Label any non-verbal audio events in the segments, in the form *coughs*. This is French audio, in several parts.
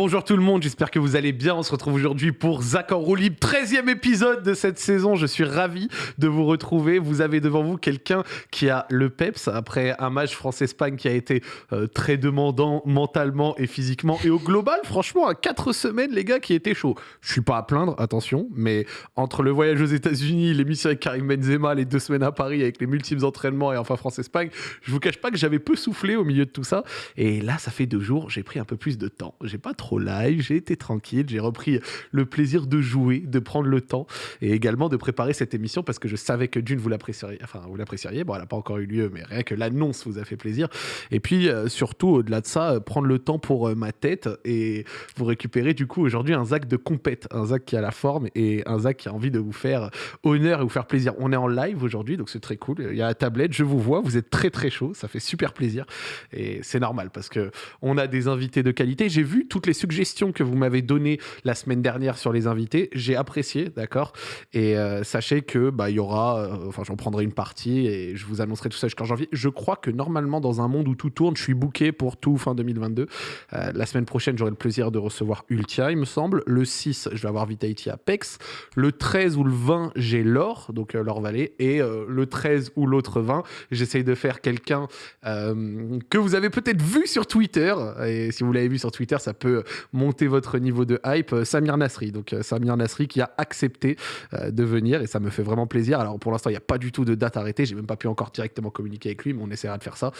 Bonjour tout le monde, j'espère que vous allez bien. On se retrouve aujourd'hui pour Zach en roue libre, 13e épisode de cette saison. Je suis ravi de vous retrouver. Vous avez devant vous quelqu'un qui a le peps après un match France-Espagne qui a été euh, très demandant mentalement et physiquement. Et au global, franchement, à 4 semaines, les gars, qui étaient chauds. Je suis pas à plaindre, attention, mais entre le voyage aux États-Unis, l'émission avec Karim Benzema, les deux semaines à Paris avec les multiples entraînements et enfin France-Espagne, je vous cache pas que j'avais peu soufflé au milieu de tout ça. Et là, ça fait deux jours, j'ai pris un peu plus de temps. J'ai pas trop live, j'ai été tranquille, j'ai repris le plaisir de jouer, de prendre le temps et également de préparer cette émission parce que je savais que d'une vous l'apprécieriez, enfin vous l'apprécieriez, bon elle n'a pas encore eu lieu mais rien que l'annonce vous a fait plaisir. Et puis euh, surtout au-delà de ça, euh, prendre le temps pour euh, ma tête et vous récupérer du coup aujourd'hui un Zach de compète, un Zach qui a la forme et un Zach qui a envie de vous faire honneur et vous faire plaisir. On est en live aujourd'hui donc c'est très cool, il y a la tablette, je vous vois, vous êtes très très chaud, ça fait super plaisir. Et c'est normal parce que on a des invités de qualité. J'ai vu toutes les suggestions que vous m'avez données la semaine dernière sur les invités. J'ai apprécié, d'accord? Et euh, sachez que bah il y aura, euh, enfin j'en prendrai une partie et je vous annoncerai tout ça jusqu'en janvier. Je crois que normalement dans un monde où tout tourne, je suis booké pour tout fin 2022. Euh, la semaine prochaine, j'aurai le plaisir de recevoir Ultia, il me semble. Le 6, je vais avoir Vitality Apex. Le 13 ou le 20, j'ai l'or, donc l'or Valley. Et le 13 ou l'autre 20, j'essaye de faire quelqu'un que vous avez peut-être vu sur Twitter. Et si vous l'avez vu sur Twitter, ça peut monter votre niveau de hype. Euh, Samir Nasri, donc euh, Samir Nasri qui a accepté euh, de venir et ça me fait vraiment plaisir. Alors pour l'instant, il n'y a pas du tout de date arrêtée. J'ai même pas pu encore directement communiquer avec lui, mais on essaiera de faire ça.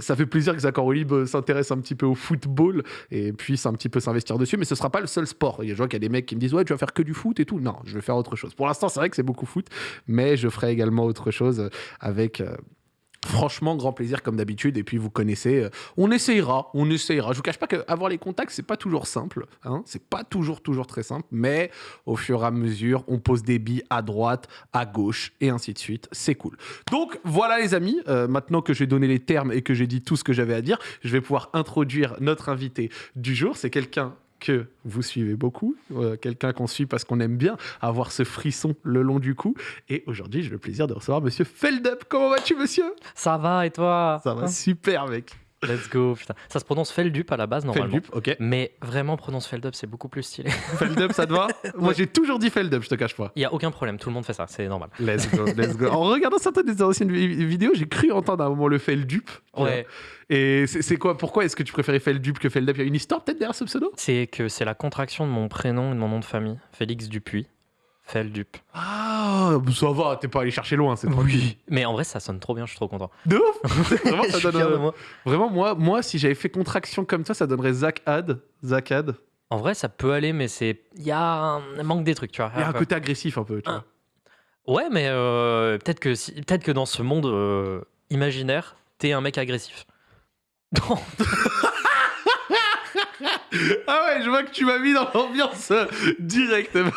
ça fait plaisir que Zach Olib s'intéresse un petit peu au football et puisse un petit peu s'investir dessus, mais ce sera pas le seul sport. Je vois qu'il y a des mecs qui me disent ouais, tu vas faire que du foot et tout. Non, je vais faire autre chose. Pour l'instant, c'est vrai que c'est beaucoup foot, mais je ferai également autre chose avec Franchement, grand plaisir comme d'habitude. Et puis vous connaissez, euh, on essayera, on essayera. Je vous cache pas qu'avoir les contacts, c'est pas toujours simple. Hein c'est pas toujours, toujours très simple. Mais au fur et à mesure, on pose des billes à droite, à gauche et ainsi de suite. C'est cool. Donc voilà les amis. Euh, maintenant que j'ai donné les termes et que j'ai dit tout ce que j'avais à dire, je vais pouvoir introduire notre invité du jour. C'est quelqu'un que vous suivez beaucoup, euh, quelqu'un qu'on suit parce qu'on aime bien avoir ce frisson le long du cou. Et aujourd'hui, j'ai le plaisir de recevoir Monsieur Feldup. Comment vas-tu, monsieur? Ça va, et toi? Ça va super, mec. Let's go, putain. Ça se prononce Feldup à la base, normalement. Feldup, ok. Mais vraiment, prononce Feldup, c'est beaucoup plus stylé. *laughs* Feldup, ça te va *laughs* Moi, j'ai toujours dit Feldup, je te cache pas. Il y a aucun problème, tout le monde fait ça, c'est normal. Let's go, let's go. En regardant certaines des anciennes vidéos, j'ai cru entendre à un moment le Feldup. Ouais. Et c'est quoi Pourquoi est-ce que tu préférais Feldup que Feldup? Il y a une histoire peut-être derrière ce pseudo? C'est que c'est la contraction de mon prénom et de mon nom de famille, Félix Dupuis. Feldup. Ah, ça va, t'es pas allé chercher loin, c'est Oui, mais en vrai, ça sonne trop bien, je suis trop content. De ouf *laughs* Vraiment, ça donne, moi. Vraiment, moi, moi si j'avais fait contraction comme ça, ça donnerait Zach Ad. Zach Ad. En vrai, ça peut aller, mais c'est. Il y a un manque des trucs, tu vois. Il y a un côté agressif un peu, tu vois. Ouais, mais euh, peut-être que, si... peut que dans ce monde euh, imaginaire, t'es un mec agressif. *laughs* *laughs* ah ouais, je vois que tu m'as mis dans l'ambiance euh, directement.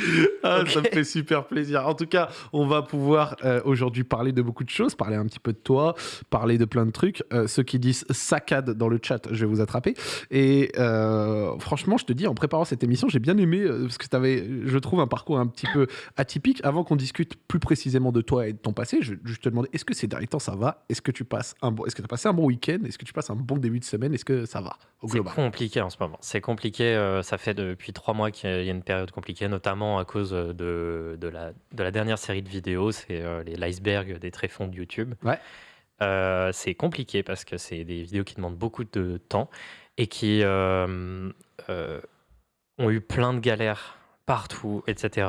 *laughs* ah, Ça me fait super plaisir. En tout cas, on va pouvoir euh, aujourd'hui parler de beaucoup de choses, parler un petit peu de toi, parler de plein de trucs. Euh, ceux qui disent saccade dans le chat, je vais vous attraper. Et euh, franchement, je te dis, en préparant cette émission, j'ai bien aimé, parce que tu avais, je trouve, un parcours un petit peu atypique. Avant qu'on discute plus précisément de toi et de ton passé, je, je te demandais, est-ce que ces derniers temps, ça va? Est-ce que tu passes un bon, est-ce que as passé un bon week-end? Est-ce que tu passes un bon début de semaine? Est-ce que ça va au global? C'est compliqué en ce moment. C'est compliqué. ça fait depuis trois mois qu'il y a une période compliquée, notamment à cause de, de, la, de la dernière série de vidéos, c'est euh, l'iceberg des tréfonds de YouTube. Ouais. Euh, c'est compliqué parce que c'est des vidéos qui demandent beaucoup de temps et qui euh, ont eu plein de galères partout, etc.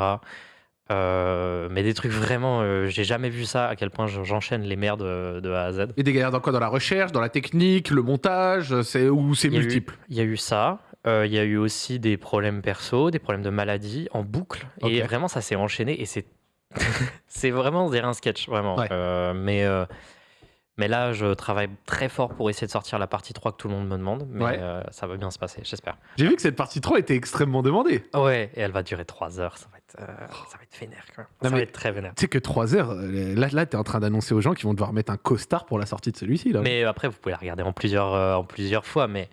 mais des trucs vraiment, j'ai jamais vu ça, à quel point j'enchaîne les merdes de, A à Z. Et des galères dans quoi? Dans la recherche, dans la technique, le montage, c'est ou c'est multiple? Il y a eu ça. Euh, il y a eu aussi des problèmes perso, des problèmes de maladie en boucle. Et vraiment, ça s'est enchaîné et c'est *laughs* c'est vraiment des un sketch, vraiment. Euh, mais, euh, mais là, je travaille très fort pour essayer de sortir la partie 3 que tout le monde me demande. Mais ça va bien se passer, j'espère. J'ai vu que cette partie 3 était extrêmement demandée. Ouais, et elle va durer 3 heures. Ça va être, ça va être vénère. Quoi. ça va être très vénère. Tu sais que 3 heures, là, là tu es en train d'annoncer aux gens qu'ils vont devoir mettre un costard pour la sortie de celui-ci. Mais après, vous pouvez la regarder en plusieurs, en plusieurs fois. Mais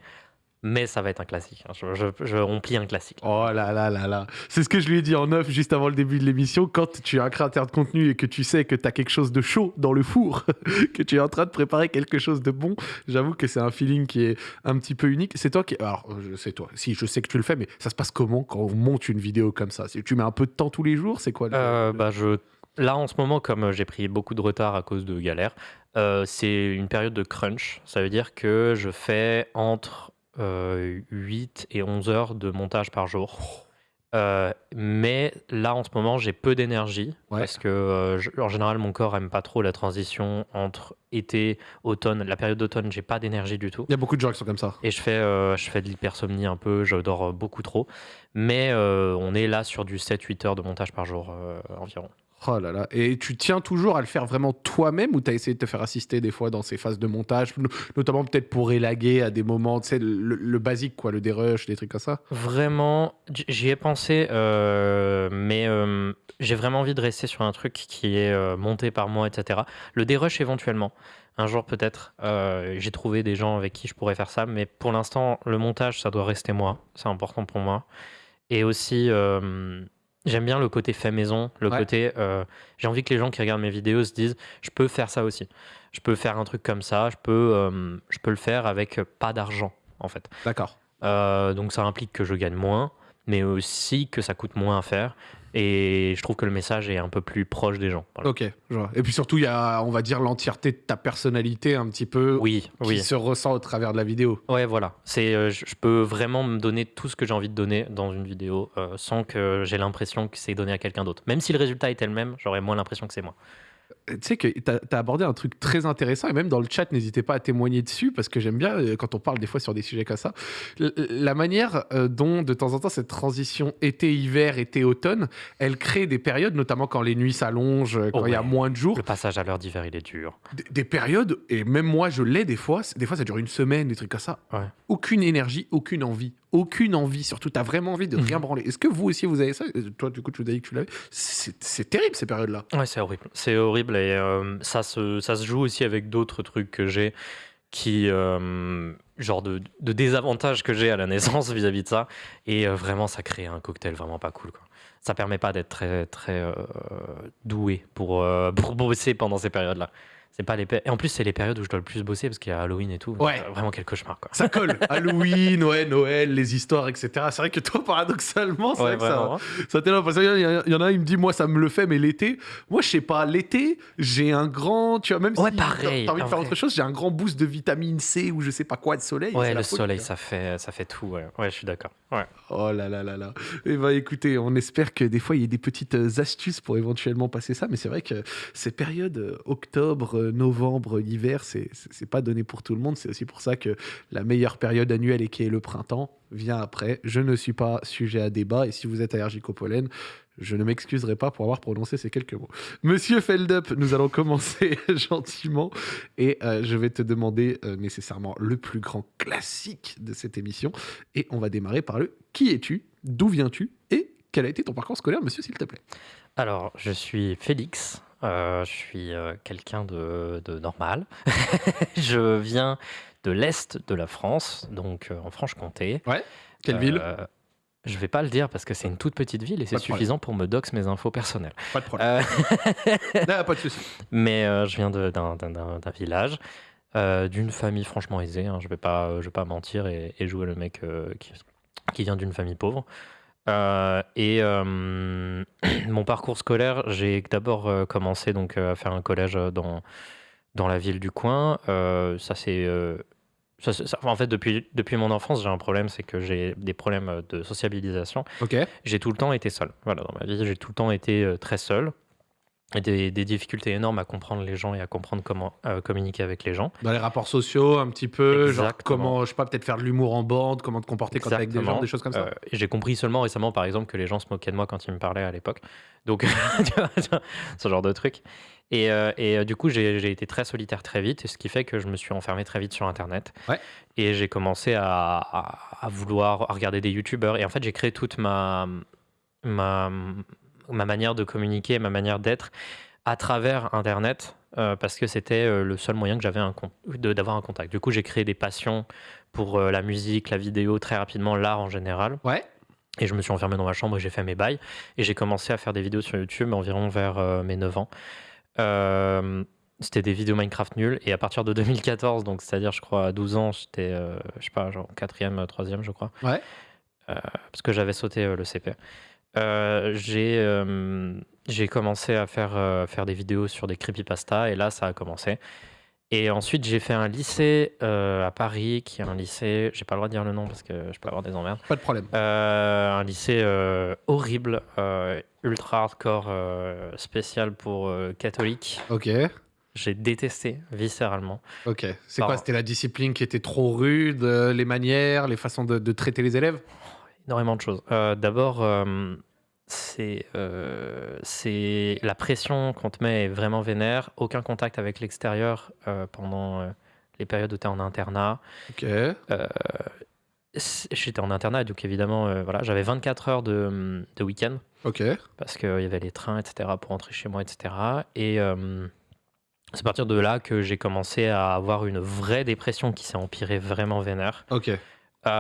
mais ça va être un classique. Hein. Je, je, remplis un classique. Oh là là là là. C'est ce que je lui ai dit en off juste avant le début de l'émission. Quand tu es un créateur de contenu et que tu sais que tu as quelque chose de chaud dans le four, *laughs* que tu es en train de préparer quelque chose de bon, j'avoue que c'est un feeling qui est un petit peu unique. C'est toi qui. Alors, c'est toi. Si, je sais que tu le fais, mais ça se passe comment quand on monte une vidéo comme ça? Tu mets un peu de temps tous les jours? C'est quoi euh, bah, je... Là, en ce moment, comme j'ai pris beaucoup de retard à cause de galères, euh, c'est une période de crunch. Ça veut dire que je fais entre 8 euh, et 11 heures de montage par jour. Euh, mais là, en ce moment, j'ai peu d'énergie parce que, euh, en général, mon corps aime pas trop la transition entre été, automne. La période d'automne, j'ai pas d'énergie du tout. Il y a beaucoup de gens qui sont comme ça. Et je fais, je fais de l'hypersomnie un peu, je dors beaucoup trop. Mais on est là sur du 7-8 heures de montage par jour environ. Oh là là. Et tu tiens toujours à le faire vraiment toi-même ou tu as essayé de te faire assister des fois dans ces phases de montage, notamment peut-être pour élaguer à des moments, tu sais, le, basique, quoi, le dérush, des trucs comme ça? Vraiment, j'y ai pensé, euh, mais euh, j'ai vraiment envie de rester sur un truc qui est euh, monté par moi, etc. Le dérush éventuellement. Un jour peut-être, j'ai trouvé des gens avec qui je pourrais faire ça, mais pour l'instant, le montage, ça doit rester moi. C'est important pour moi. Et aussi J'aime bien le côté fait maison, le côté. Euh, j'ai envie que les gens qui regardent mes vidéos se disent je peux faire ça aussi. Je peux faire un truc comme ça, je peux, euh, je peux le faire avec pas d'argent, en fait. D'accord. Euh, donc ça implique que je gagne moins, mais aussi que ça coûte moins à faire. Et je trouve que le message est un peu plus proche des gens. Ok, je vois. Et puis surtout, il y a, on va dire, l'entièreté de ta personnalité un petit peu oui, qui se ressent au travers de la vidéo. Ouais, voilà. C'est, euh, je peux vraiment me donner tout ce que j'ai envie de donner dans une vidéo euh, sans que j'ai l'impression que c'est donné à quelqu'un d'autre. Même si le résultat était le même, j'aurais moins l'impression que c'est moi tu sais que tu as, abordé un truc très intéressant et même dans le chat, n'hésitez pas à témoigner dessus parce que j'aime bien euh, quand on parle des fois sur des sujets comme ça. La manière euh, dont de temps en temps cette transition été-hiver, été-automne, elle crée des périodes, notamment quand les nuits s'allongent, quand il y a moins de jours. Le passage à l'heure d'hiver, il est dur. Des, périodes, et même moi je l'ai des fois, des fois ça dure une semaine, des trucs comme ça. Aucune énergie, aucune envie aucune envie, surtout, tu as vraiment envie de mhm. rien branler. Est-ce que vous aussi, vous avez ça? Toi, du coup, tu nous as dit que tu l'avais? C'est terrible, ces périodes-là. Ouais, c'est horrible. C'est horrible et euh, ça, se, ça se joue aussi avec d'autres trucs que j'ai qui. Euh, genre de, de désavantages que j'ai à la naissance *laughs* vis-à-vis de ça. Et euh, vraiment, ça crée un cocktail vraiment pas cool. Quoi. Ça permet pas d'être très, très doué pour, pour bosser pendant ces périodes-là. C'est pas les et en plus c'est les périodes où je dois le plus bosser parce qu'il y a Halloween et tout. Ouais. Vraiment quel cauchemar quoi. Ça colle. *laughs* Halloween, ouais, Noël, les histoires, etc. C'est vrai que toi paradoxalement, c'est vrai que ça, ça t'énerve parce qu'il y, en a il me dit moi ça me le fait mais l'été, moi je sais pas l'été j'ai un grand, tu vois même ouais, si pareil, t'as envie de faire autre chose, j'ai un grand boost de vitamine C ou je sais pas quoi de soleil. Ouais le soleil ça fait ça fait tout. Ouais, ouais je suis d'accord. Ouais. Oh là là là là. Et eh ben, écoutez, on espère que des fois il y a des petites euh, astuces pour éventuellement passer ça, mais c'est vrai que ces périodes euh, octobre, euh, novembre, hiver, c'est pas donné pour tout le monde. C'est aussi pour ça que la meilleure période annuelle et qui est le printemps vient après. Je ne suis pas sujet à débat et si vous êtes allergique au pollen, je ne m'excuserai pas pour avoir prononcé ces quelques mots. Monsieur Feldup, nous allons commencer *laughs* gentiment et je vais te demander nécessairement le plus grand classique de cette émission et on va démarrer par le qui es-tu, d'où viens-tu? Et quel a été ton parcours scolaire, monsieur, s'il te plaît? Alors, je suis Félix, euh, je suis euh, quelqu'un de, normal. *laughs* je viens de l'Est de la France, donc euh, en Franche-Comté. Ouais, quelle ville? je vais pas le dire parce que c'est une toute petite ville et c'est suffisant pour me dox mes infos personnelles. Pas de problème. *laughs* pas de souci. *laughs* Mais je viens d'un village, d'une famille franchement aisée. Hein. Je vais pas, je vais pas mentir et, jouer le mec qui, qui vient d'une famille pauvre. Euh, et euh, *clears throat* mon parcours scolaire, j'ai d'abord euh, commencé donc à faire un collège dans, dans la ville du coin. ça c'est en fait, depuis, depuis mon enfance, j'ai un problème, c'est que j'ai des problèmes de sociabilisation. Ok. J'ai tout le temps été seul. Voilà, dans ma vie, j'ai tout le temps été très seul des, des, difficultés énormes à comprendre les gens et à comprendre comment euh, communiquer avec les gens. Dans les rapports sociaux, un petit peu, genre comment, je sais pas, peut-être faire de l'humour en bande, comment te comporter quand avec des gens, des choses comme ça. Euh, j'ai compris seulement récemment, par exemple, que les gens se moquaient de moi quand ils me parlaient à l'époque. Donc, *laughs* ce genre de truc. Et, euh, et du coup, j'ai été très solitaire très vite, ce qui fait que je me suis enfermé très vite sur Internet. Ouais. Et j'ai commencé à, à, à, vouloir regarder des YouTubeurs. Et en fait, j'ai créé toute ma, ma ma manière de communiquer, ma manière d'être à travers Internet parce que c'était le seul moyen que j'avais d'avoir un contact. Du coup, j'ai créé des passions pour la musique, la vidéo, très rapidement, l'art en général. Ouais. Et je me suis enfermé dans ma chambre et j'ai fait mes bails. Et j'ai commencé à faire des vidéos sur YouTube environ vers mes 9 ans. c'était des vidéos Minecraft nulles. Et à partir de 2014, donc c'est-à-dire, je crois, à 12 ans, j'étais, je sais pas, genre 4e, 3e, je crois. Ouais. parce que j'avais sauté le CP. J'ai j'ai commencé à faire, faire des vidéos sur des creepypasta et là, ça a commencé. Et ensuite, j'ai fait un lycée à Paris, qui est un lycée, j'ai pas le droit de dire le nom parce que je peux avoir des emmerdes. Pas de problème. un lycée horrible, ultra hardcore, spécial pour catholiques. Ok. J'ai détesté viscéralement. Ok. C'est quoi? C'était la discipline qui était trop rude, les manières, les façons de, de traiter les élèves? Énormément de choses. D'abord, euh, c'est la pression qu'on te met est vraiment vénère. Aucun contact avec l'extérieur euh, pendant euh, les périodes où tu es en internat. Ok. J'étais en internat, donc évidemment, voilà, j'avais 24 heures de, de week-end. Ok. Parce qu'il y avait les trains, etc., pour rentrer chez moi, etc. Et c'est à partir de là que j'ai commencé à avoir une vraie dépression qui s'est empirée vraiment vénère. Ok. qui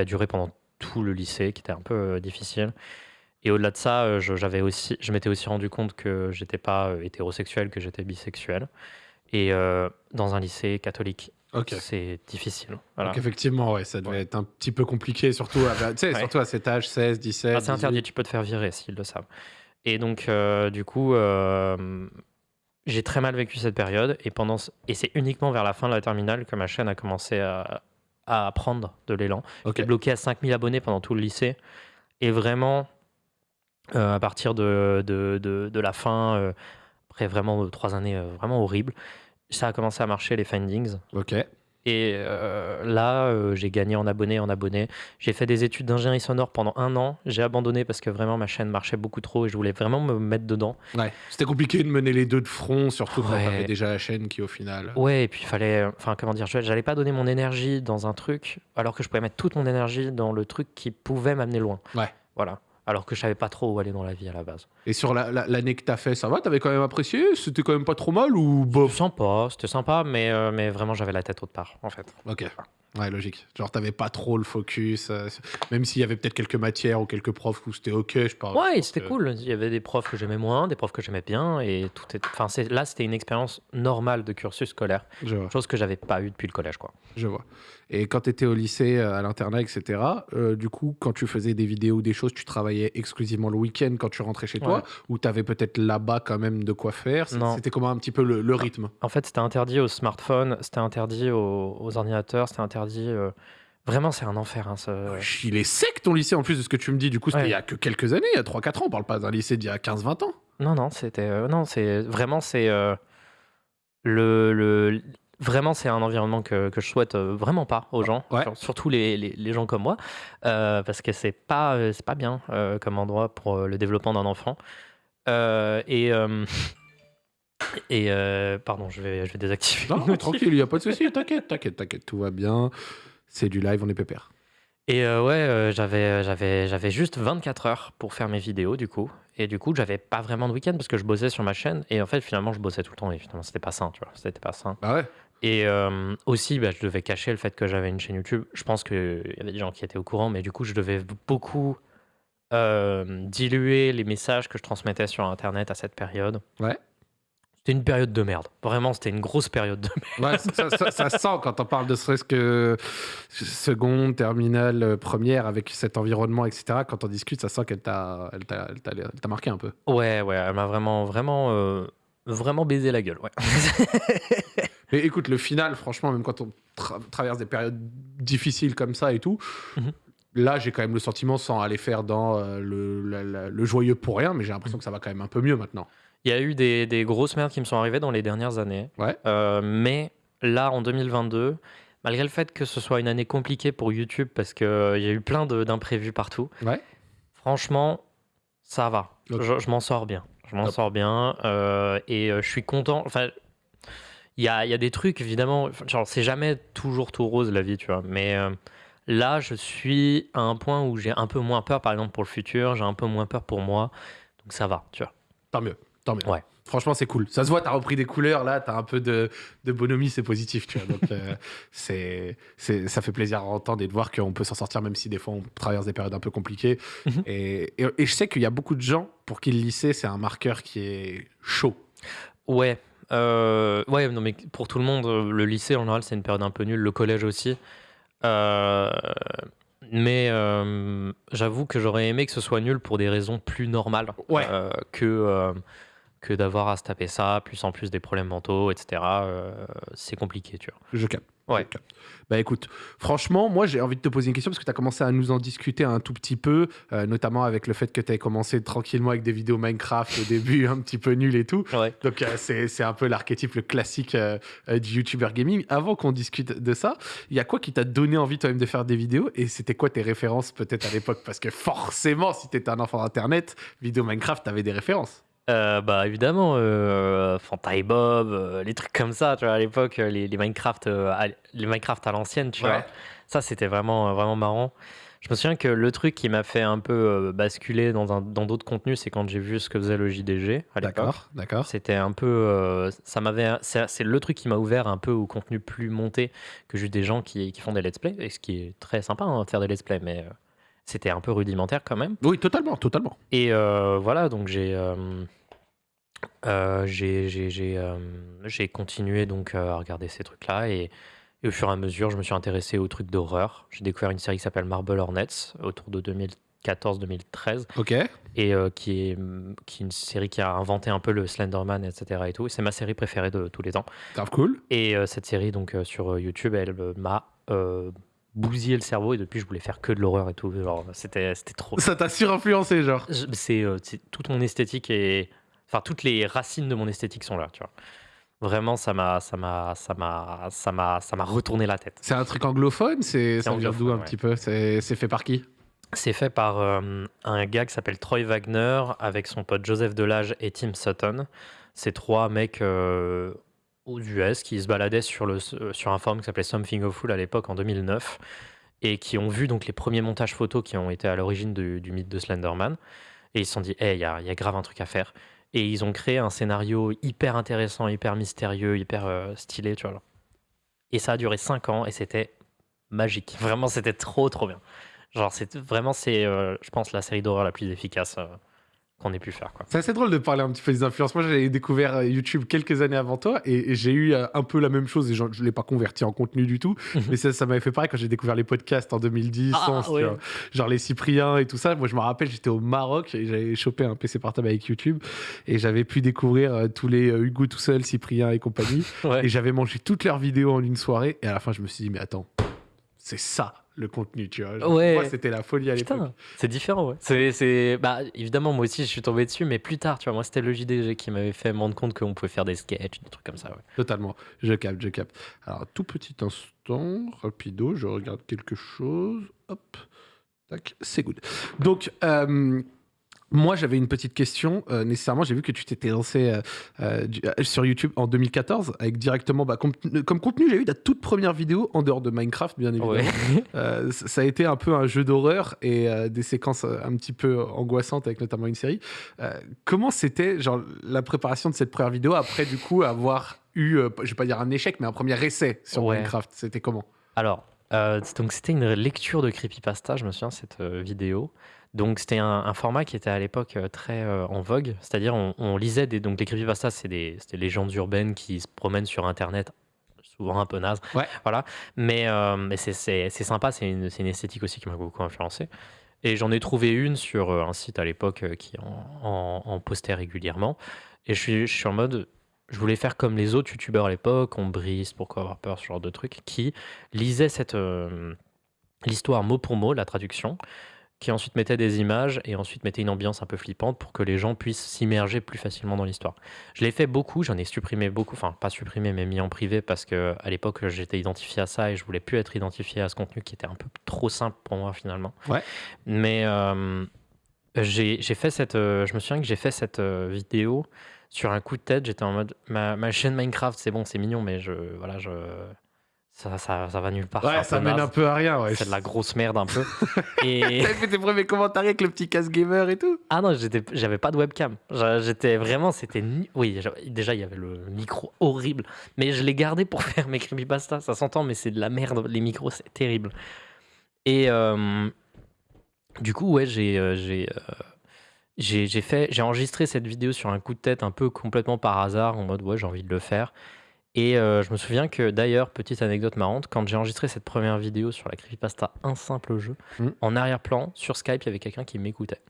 a duré pendant tout le lycée, qui était un peu difficile. Et au-delà de ça, euh, je, j'avais aussi, je m'étais aussi rendu compte que j'étais pas euh, hétérosexuel, que j'étais bisexuel. Et euh, dans un lycée catholique, c'est difficile. Donc effectivement, ouais, ça devait être un petit peu compliqué, surtout à, surtout à cet âge, 16, 17. Ah, c'est interdit, tu peux te faire virer s'ils le savent. Et donc, du coup, j'ai très mal vécu cette période. Et, pendant, et c'est uniquement vers la fin de la terminale que ma chaîne a commencé à, à prendre de l'élan. J'étais bloqué à 5000 abonnés pendant tout le lycée. Et vraiment, euh, à partir de, de, de, la fin, euh, après vraiment euh, trois années vraiment horribles, ça a commencé à marcher les findings. Ok. Et là, j'ai gagné en abonnés, en abonnés. J'ai fait des études d'ingénierie sonore pendant un an. J'ai abandonné parce que vraiment ma chaîne marchait beaucoup trop et je voulais vraiment me mettre dedans. Ouais. C'était compliqué de mener les deux de front, surtout quand t'avais déjà la chaîne qui, au final. Ouais, et puis il fallait. Enfin, comment dire, j'allais pas donner mon énergie dans un truc alors que je pouvais mettre toute mon énergie dans le truc qui pouvait m'amener loin. Ouais. Voilà alors que je savais pas trop où aller dans la vie à la base. Et sur l'année que tu as fait, ça va? T'avais quand même apprécié? C'était quand même pas trop mal ou bof? Sympa, c'était sympa, mais, euh, mais vraiment j'avais la tête autre part en fait. Ok. Ouais, logique. Genre, t'avais pas trop le focus, euh, même s'il y avait peut-être quelques matières ou quelques profs où c'était ok, je parle. Ouais, c'était cool. Il y avait des profs que j'aimais moins, des profs que j'aimais bien, et tout est. Enfin, là, c'était une expérience normale de cursus scolaire, chose que j'avais pas eu depuis le collège, quoi. Je vois. Et quand tu étais au lycée, euh, à l'internat, etc., euh, du coup, quand tu faisais des vidéos ou des choses, tu travaillais exclusivement le week-end quand tu rentrais chez toi Ou tu avais peut-être là-bas quand même de quoi faire? C'était comment un petit peu le, rythme? En fait, c'était interdit aux smartphones, c'était interdit aux, ordinateurs, c'était interdit. Euh, vraiment, c'est un enfer. Hein, Il est sec ton lycée en plus de ce que tu me dis. Du coup, c'était il y a que quelques années, il y a 3-4 ans. On parle pas d'un lycée d'il y a 15-20 ans. Non, non, c'était. non, c'est. Vraiment, c'est. le, le Vraiment, c'est un environnement que, que, je souhaite euh, vraiment pas aux gens, surtout les, les, gens comme moi, euh, parce que c'est pas, euh, c'est pas bien comme endroit pour le développement d'un enfant. et. *laughs* et pardon, je vais, je vais désactiver. Non, tranquille, il n'y a pas de souci, t'inquiète, t'inquiète, t'inquiète, tout va bien. C'est du live, on est pépère. Et ouais, j'avais, j'avais, j'avais juste 24 heures pour faire mes vidéos, du coup. Et du coup, j'avais pas vraiment de week-end parce que je bossais sur ma chaîne. Et en fait, finalement, je bossais tout le temps. Et finalement, c'était pas sain, tu vois. C'était pas sain. Bah ouais. Et euh, aussi, bah, je devais cacher le fait que j'avais une chaîne YouTube. Je pense qu'il y avait des gens qui étaient au courant, mais du coup, je devais beaucoup euh, diluer les messages que je transmettais sur Internet à cette période. Ouais. C'était une période de merde. Vraiment, c'était une grosse période de merde. Ouais, ça, sent quand on parle de ce que seconde, terminale, euh, première, avec cet environnement, etc. Quand on discute, ça sent qu'elle t'a, elle t'a, marqué un peu. Ouais, ouais, elle m'a vraiment, vraiment, vraiment baisé la gueule. Ouais. *laughs* Mais écoute, le final, franchement, même quand on traverse des périodes difficiles comme ça et tout, mhm. là, j'ai quand même le sentiment, sans aller faire dans euh, le, joyeux pour rien, mais j'ai l'impression mhm. que ça va quand même un peu mieux maintenant. Il y a eu des, grosses merdes qui me sont arrivées dans les dernières années. Ouais. Euh, mais là, en 2022, malgré le fait que ce soit une année compliquée pour YouTube, parce qu'il euh, y a eu plein d'imprévus partout, ouais. franchement, ça va. Je, m'en sors bien. Je m'en sors bien. et je suis content. Enfin, il y a, des trucs, évidemment, genre, c'est jamais toujours tout rose la vie, tu vois. Mais euh, là, je suis à un point où j'ai un peu moins peur, par exemple, pour le futur, j'ai un peu moins peur pour moi. Donc ça va, tu vois. Tant mieux. Tant mieux. Ouais. Franchement, c'est cool. Ça se voit, tu as repris des couleurs, là, tu as un peu de, de, bonhomie, c'est positif, tu vois. Donc, euh, *laughs* c'est, ça fait plaisir à entendre et de voir qu'on peut s'en sortir, même si des fois on traverse des périodes un peu compliquées. Mhm. et, et, je sais qu'il y a beaucoup de gens pour qui le lycée, c'est un marqueur qui est chaud. Ouais. Euh, ouais, non, mais pour tout le monde, le lycée, en général, c'est une période un peu nulle. Le collège aussi. Euh, mais j'avoue que j'aurais aimé que ce soit nul pour des raisons plus normales ouais. que que d'avoir à se taper ça, plus en plus des problèmes mentaux, etc. Euh, c'est compliqué, tu vois. Je capte. Ouais. Bah écoute, franchement, moi j'ai envie de te poser une question parce que tu as commencé à nous en discuter un tout petit peu, euh, notamment avec le fait que tu as commencé tranquillement avec des vidéos Minecraft au *laughs* début, un petit peu nul et tout. Ouais. Donc euh, c'est un peu l'archétype, le classique du YouTuber gaming. Avant qu'on discute de ça, il y a quoi qui t'a donné envie toi-même de faire des vidéos? Et c'était quoi tes références peut-être à l'époque? Parce que forcément, si tu étais un enfant d'Internet, vidéo Minecraft, tu avais des références. Euh, bah évidemment, euh, Fantai Bob, euh, les trucs comme ça, tu vois, à l'époque, les, les Minecraft, euh, à, les Minecraft à l'ancienne, tu vois. Ça, c'était vraiment, vraiment marrant. Je me souviens que le truc qui m'a fait un peu basculer dans d'autres contenus, c'est quand j'ai vu ce que faisait le JDG à l'époque. D'accord, d'accord. C'était un peu, ça m'avait, c'est, c'est le truc qui m'a ouvert un peu au contenu plus monté que juste des gens qui, qui font des let's play, et ce qui est très sympa hein, de faire des let's play, mais c'était un peu rudimentaire quand même. Oui, totalement, totalement. Et voilà, donc j'ai euh, euh, j'ai continué donc euh, à regarder ces trucs-là et au fur et à mesure, je me suis intéressé aux trucs d'horreur. J'ai découvert une série qui s'appelle Marble Hornets autour de 2014-2013 OK. et qui est qui est une série qui a inventé un peu le Slenderman etc et tout. C'est ma série préférée de tous les temps Grave cool. et cette série donc sur, YouTube, elle, m'a, bousillé le cerveau et depuis je voulais faire que de l'horreur et tout, genre c'était c'était trop Ça t'a surinfluencé, genre? c'est, toute mon esthétique et Enfin, toutes les racines de mon esthétique sont là, tu vois. Vraiment, ça m'a, ça m'a, ça m'a, ça m'a, ça m'a retourné la tête. C'est un truc anglophone C'est, ça vient d'où un petit peu? C'est, fait par qui? C'est fait par euh, un gars qui s'appelle Troy Wagner avec son pote Joseph Delage et Tim Sutton. C'est trois mecs euh, aux US qui se baladaient sur, le, sur un forum qui s'appelait Something Awful à l'époque en 2009 et qui ont vu donc les premiers montages photos qui ont été à l'origine du, mythe de Slenderman. Et ils se sont dit, hey, il y a, y a grave un truc à faire. Et ils ont créé un scénario hyper intéressant, hyper mystérieux, hyper euh, stylé, tu vois. Et ça a duré 5 ans et c'était magique. *laughs* Vraiment, c'était trop, trop bien. Genre, c'est vraiment, c'est, euh, je pense, la série d'horreur la plus efficace euh, qu'on ait pu faire. C'est assez drôle de parler un petit peu des influences. Moi, j'avais découvert euh, YouTube quelques années avant toi et, j'ai eu euh, un peu la même chose. Et je ne l'ai pas converti en contenu du tout, mhm. mais ça, ça m'avait fait pareil quand j'ai découvert les podcasts en 2010, ah, genre les Cypriens et tout ça. Moi, je me rappelle, j'étais au Maroc et j'avais chopé un PC portable avec YouTube et j'avais pu découvrir euh, tous les Hugo tout seul, Cyprien et compagnie. *laughs* Et j'avais mangé toutes leurs vidéos en une soirée. Et à la fin, je me suis dit, mais attends, c'est ça le contenu, tu vois. ouais. Moi, c'était la folie à l'époque. C'est différent, ouais. C'est, bah, évidemment, moi aussi, je suis tombé dessus, mais plus tard, tu vois. Moi, c'était le JDG qui m'avait fait me rendre compte qu'on pouvait faire des sketchs, des trucs comme ça, ouais. Totalement. Je capte, je capte. Alors, tout petit instant, rapido, je regarde quelque chose. Hop. Tac, c'est good. Donc, euh, moi, j'avais une petite question. Euh, nécessairement, j'ai vu que tu t'étais lancé euh, euh, sur YouTube en 2014 avec directement, bah, comme, contenu, j'ai eu ta toute première vidéo en dehors de Minecraft, bien évidemment. *laughs* ça a été un peu un jeu d'horreur et des séquences un petit peu angoissantes avec notamment une série. comment c'était, genre, la préparation de cette première vidéo après, du coup, avoir eu, je vais pas dire un échec, mais un premier essai sur Minecraft? C'était comment? Alors, donc c'était une lecture de creepypasta, je me souviens cette vidéo. Donc c'était un, format qui était à l'époque euh, très euh, en vogue, c'est-à-dire on, lisait des donc les creepypastas, c'est des, des légendes urbaines qui se promènent sur Internet, souvent un peu naze, voilà. Mais, euh, mais c'est sympa, c'est une, une, esthétique aussi qui m'a beaucoup influencé. Et j'en ai trouvé une sur un site à l'époque qui en, en, postait régulièrement. Et je suis, je suis en mode, je voulais faire comme les autres youtubeurs à l'époque, on brise, pourquoi avoir peur, ce genre de trucs, qui lisaient cette l'histoire mot pour mot, la traduction, qui ensuite mettait des images et ensuite mettait une ambiance un peu flippante pour que les gens puissent s'immerger plus facilement dans l'histoire. Je l'ai fait beaucoup, j'en ai supprimé beaucoup, enfin pas supprimé mais mis en privé parce que à l'époque j'étais identifié à ça et je voulais plus être identifié à ce contenu qui était un peu trop simple pour moi finalement. Ouais. Mais euh, j'ai fait cette, euh, je me souviens que j'ai fait cette euh, vidéo sur un coup de tête. J'étais en mode ma, ma chaîne Minecraft, c'est bon, c'est mignon, mais je voilà je ça, ça, va nulle part. Ouais, ça mène un peu à rien. Ouais. C'est de la grosse merde un peu. *laughs* et... T'avais fait tes premiers commentaires avec le petit casse gamer et tout? Ah non, j'avais pas de webcam. J'étais vraiment, c'était. Oui, déjà, il y avait le micro horrible. Mais je l'ai gardé pour *laughs* faire mes creepypasta. Ça s'entend, mais c'est de la merde. Les micros, c'est terrible. Et euh, du coup, ouais, j'ai. Euh, j'ai euh, fait j'ai enregistré cette vidéo sur un coup de tête un peu complètement par hasard en mode ouais j'ai envie de le faire et euh, je me souviens que d'ailleurs, petite anecdote marrante, quand j'ai enregistré cette première vidéo sur la creepypasta Un simple jeu, hmm. en arrière-plan, sur Skype, il y avait quelqu'un qui m'écoutait.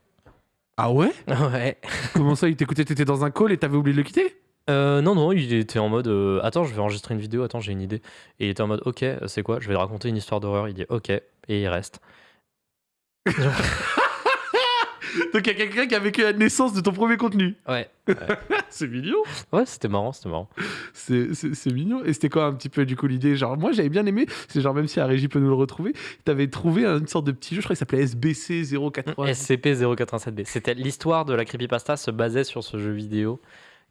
Ah ouais? *laughs* Ouais. Comment ça, il t'écoutait T'étais dans un call et t'avais oublié de le quitter? Euh, non, non, il était en mode euh, Attends, je vais enregistrer une vidéo, attends, j'ai une idée. Et il était en mode Ok, c'est quoi? Je vais raconter une histoire d'horreur. Il dit Ok, et il reste. *laughs* Donc il y a quelqu'un qui a vécu la naissance de ton premier contenu. Ouais. *laughs* c'est mignon. Ouais, c'était marrant, c'était marrant. C'est mignon. Et c'était quoi un petit peu du coup l'idée? Genre, moi j'avais bien aimé, c'est genre même si la régie peut nous le retrouver, tu avais trouvé une sorte de petit jeu, je crois qu'il s'appelait SBC 087. SCP 087B. C'était l'histoire de la creepypasta se basait sur ce jeu vidéo,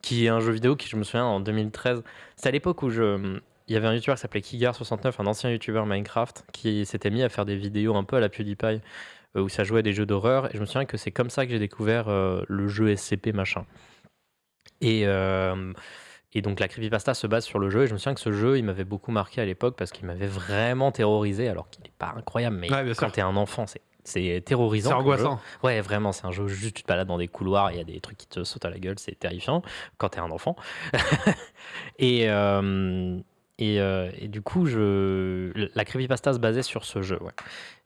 qui est un jeu vidéo qui, je me souviens, en 2013. C'est à l'époque où je. Il y avait un youtubeur qui s'appelait Kigar69, un ancien youtubeur Minecraft, qui s'était mis à faire des vidéos un peu à la PewDiePie où ça jouait à des jeux d'horreur. Et je me souviens que c'est comme ça que j'ai découvert euh, le jeu SCP machin. Et, euh, et donc la creepypasta se base sur le jeu. Et je me souviens que ce jeu, il m'avait beaucoup marqué à l'époque parce qu'il m'avait vraiment terrorisé, alors qu'il n'est pas incroyable. Mais quand tu es un enfant, c'est c'est terrorisant. C'est angoissant. Ouais, vraiment, c'est un jeu juste tu te balades dans des couloirs, il y a des trucs qui te sautent à la gueule, c'est terrifiant quand t'es un enfant. *laughs* et, et, et, du coup, je... la creepypasta se basait sur ce jeu. Ouais.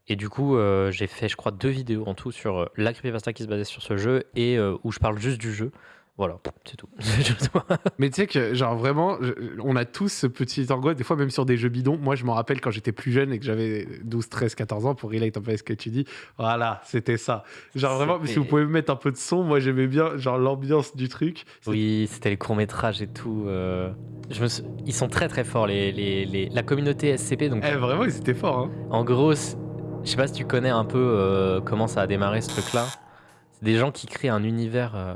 Et du coup, euh, j'ai fait, je crois, deux vidéos en tout sur euh, la creepypasta qui se basait sur ce jeu et euh, où je parle juste du jeu. Voilà, c'est tout. *laughs* Mais tu sais que, genre, vraiment, on a tous ce petit angoisse, des fois même sur des jeux bidons. Moi, je m'en rappelle quand j'étais plus jeune et que j'avais 12, 13, 14 ans pour relate un peu ce que tu dis. Voilà, c'était ça. Genre, vraiment, si vous pouvez me mettre un peu de son, moi, j'aimais bien, genre, l'ambiance du truc. Oui, c'était les courts-métrages et tout. Je me Ils sont très, très forts, les, les, les... la communauté SCP. Donc... Eh, vraiment, ils étaient forts. Hein. En gros, je sais pas si tu connais un peu euh, comment ça a démarré ce truc-là. C'est des gens qui créent un univers, euh,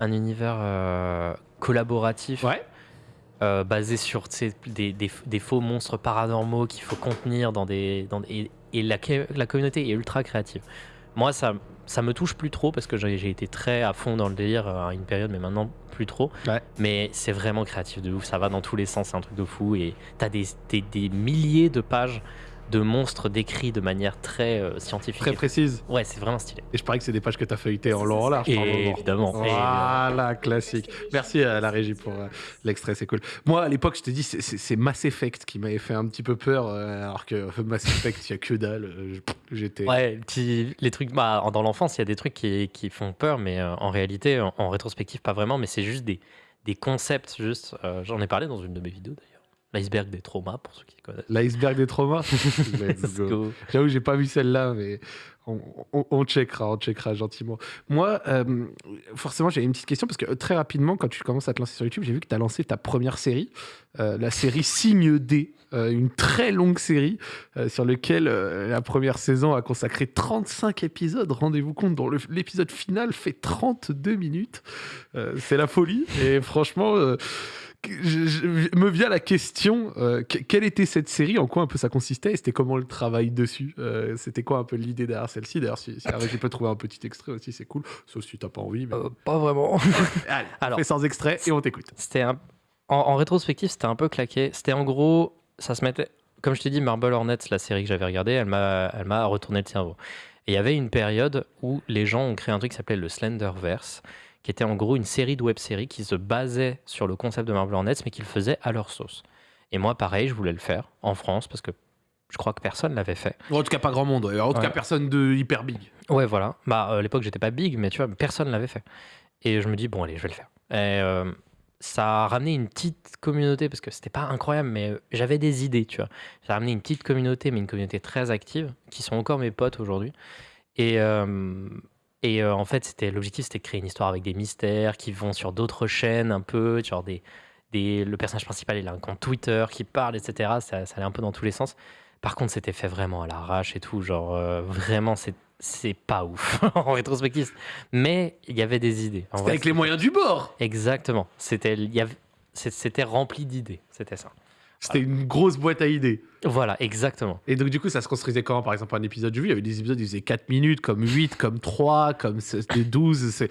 un univers euh, collaboratif. basé sur des, des, faux monstres paranormaux qu'il faut contenir dans des. Dans et, la, la, communauté est ultra créative. Moi, ça, ça me touche plus trop parce que j'ai été très à fond dans le délire à une période, mais maintenant plus trop. Mais c'est vraiment créatif de ouf, ça va dans tous les sens, c'est un truc de fou. Et t'as des, des milliers de pages de monstres décrits de manière très euh, scientifique. Très précise. Ouais, c'est vraiment stylé. Et je parie que c'est des pages que tu as feuilletées en long en large. évidemment. Voilà, classique. Merci à la régie pour euh, l'extrait, c'est cool. Moi, à l'époque, je te dis, c'est Mass Effect qui m'avait fait un petit peu peur, euh, alors que Mass Effect, il n'y a que dalle. J'étais. Ouais, les trucs. Bah, dans l'enfance, il y a des trucs qui, qui font peur, mais en réalité, en, rétrospective, pas vraiment, mais c'est juste des, des concepts, juste. J'en ai parlé dans une de mes vidéos d'ailleurs. L'iceberg des traumas, pour ceux qui connaissent. L'iceberg des traumas *laughs* J'avoue, j'ai pas vu celle-là, mais on, on, checkera, on checkera gentiment. Moi, euh, forcément, j'ai une petite question parce que euh, très rapidement, quand tu commences à te lancer sur YouTube, j'ai vu que tu as lancé ta première série, euh, la série Signe D, une très longue série sur laquelle la première saison a consacré 35 épisodes. Rendez-vous compte, dont l'épisode final fait 32 minutes. C'est la folie. Et franchement je, me vient la question euh, quelle était cette série En quoi un peu ça consistait Et c'était comment le travail dessus euh, C'était quoi un peu l'idée derrière celle-ci D'ailleurs, si, si tu peux trouver un petit extrait aussi, c'est cool. Sauf si t'as pas envie. Euh, pas vraiment. *laughs* Allez, Alors, fais sans extrait et on t'écoute. C'était en, rétrospective, c'était un peu claqué. C'était en gros, ça se mettait. Comme je t'ai dit, Marble Hornets, la série que j'avais regardée, elle m'a retourné le cerveau. Et il y avait une période où les gens ont créé un truc qui s'appelait le Slenderverse qui était en gros une série de web-séries qui se basait sur le concept de Marvel Hornets, mais qu'ils faisaient à leur sauce. Et moi, pareil, je voulais le faire en France parce que je crois que personne l'avait fait. En tout cas, pas grand monde. En tout cas, personne de hyper big. Ouais, voilà. Bah, à l'époque, j'étais pas big, mais tu vois, personne l'avait fait. Et je me dis, bon, allez, je vais le faire. Et euh, ça a ramené une petite communauté, parce que c'était pas incroyable, mais euh, j'avais des idées, tu vois. J'ai ramené une petite communauté, mais une communauté très active, qui sont encore mes potes aujourd'hui. Et, euh, et en fait, c'était l'objectif, c'était de créer une histoire avec des mystères qui vont sur d'autres chaînes un peu, genre des, des, le personnage principal, il a un compte Twitter qui parle, etc. Ça, ça allait un peu dans tous les sens. Par contre, c'était fait vraiment à l'arrache et tout, genre vraiment, c'est c'est pas ouf *laughs* en rétrospective. Mais il y avait des idées. C'était avec les moyens du bord. Exactement. C'était c'était rempli d'idées. C'était ça. C'était une grosse boîte à idées. Voilà, exactement. Et donc, du coup, ça se construisait comment Par exemple, un épisode de vue, il y avait des épisodes qui faisaient 4 minutes, comme 8, comme 3, comme 12.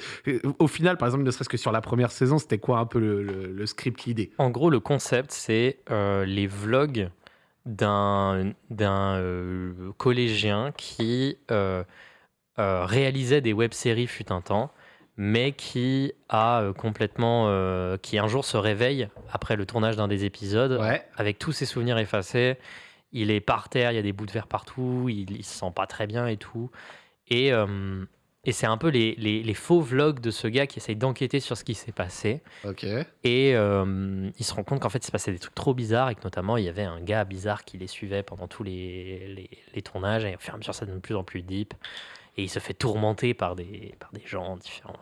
Au final, par exemple, ne serait-ce que sur la première saison, c'était quoi un peu le, script, l'idée? En gros, le concept, c'est euh, les vlogs d'un euh, collégien qui euh, réalisait des web-séries fut un temps mais qui a euh, complètement, euh, qui un jour se réveille après le tournage d'un des épisodes, avec tous ses souvenirs effacés. Il est par terre, il y a des bouts de verre partout, il, il se sent pas très bien et tout. Et, euh, et c'est un peu les, les, faux vlogs de ce gars qui essaye d'enquêter sur ce qui s'est passé. Et il se rend compte qu'en fait, il se passait des trucs trop bizarres et que notamment, il y avait un gars bizarre qui les suivait pendant tous les, les, les tournages. Et au fur et à mesure, ça devient de plus en plus deep et il se fait tourmenter par des, par des gens différents.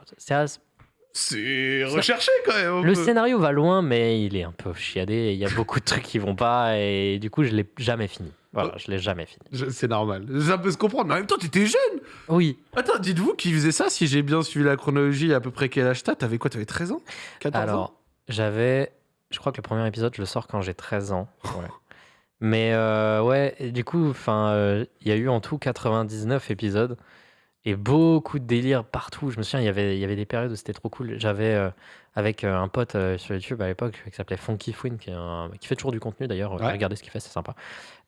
C'est recherché quand même. Le scénario va loin, mais il est un peu chiadé. Il y a beaucoup de trucs qui vont pas, et du coup, je l'ai jamais fini. Voilà, je l'ai jamais fini. C'est normal. Ça peut se comprendre. Mais en même temps, tu étais jeune. Oui. Attends, dites-vous qui faisait ça Si j'ai bien suivi la chronologie, à peu près quel âge t'as? T'avais quoi T'avais 13 ans? 14 Alors, j'avais. Je crois que le premier épisode, je le sors quand j'ai 13 ans. Ouais. Mais euh, ouais, du coup, euh, il y a eu en tout 99 épisodes et beaucoup de délire partout. Je me souviens, il y avait, il y avait des périodes où c'était trop cool. J'avais euh, avec un pote sur YouTube à l'époque qui s'appelait Funky Fouine, qui, qui fait toujours du contenu d'ailleurs. Regardez ce qu'il fait, c'est sympa.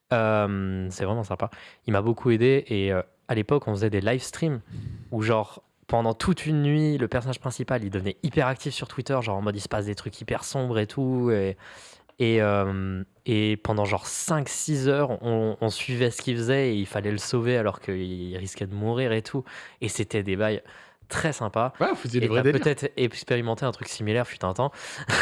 c'est vraiment sympa. Il m'a beaucoup aidé et à l'époque, on faisait des live streams où genre pendant toute une nuit, le personnage principal, il devenait hyper actif sur Twitter, genre en mode il se passe des trucs hyper sombres et tout. Et, et, euh, et pendant genre 5-6 heures, on, suivait ce qu'il faisait et il fallait le sauver alors qu'il risquait de mourir et tout. Et c'était des bails très sympa. Ouais, vous faisiez des vrais peut-être expérimenté un truc similaire fut un temps.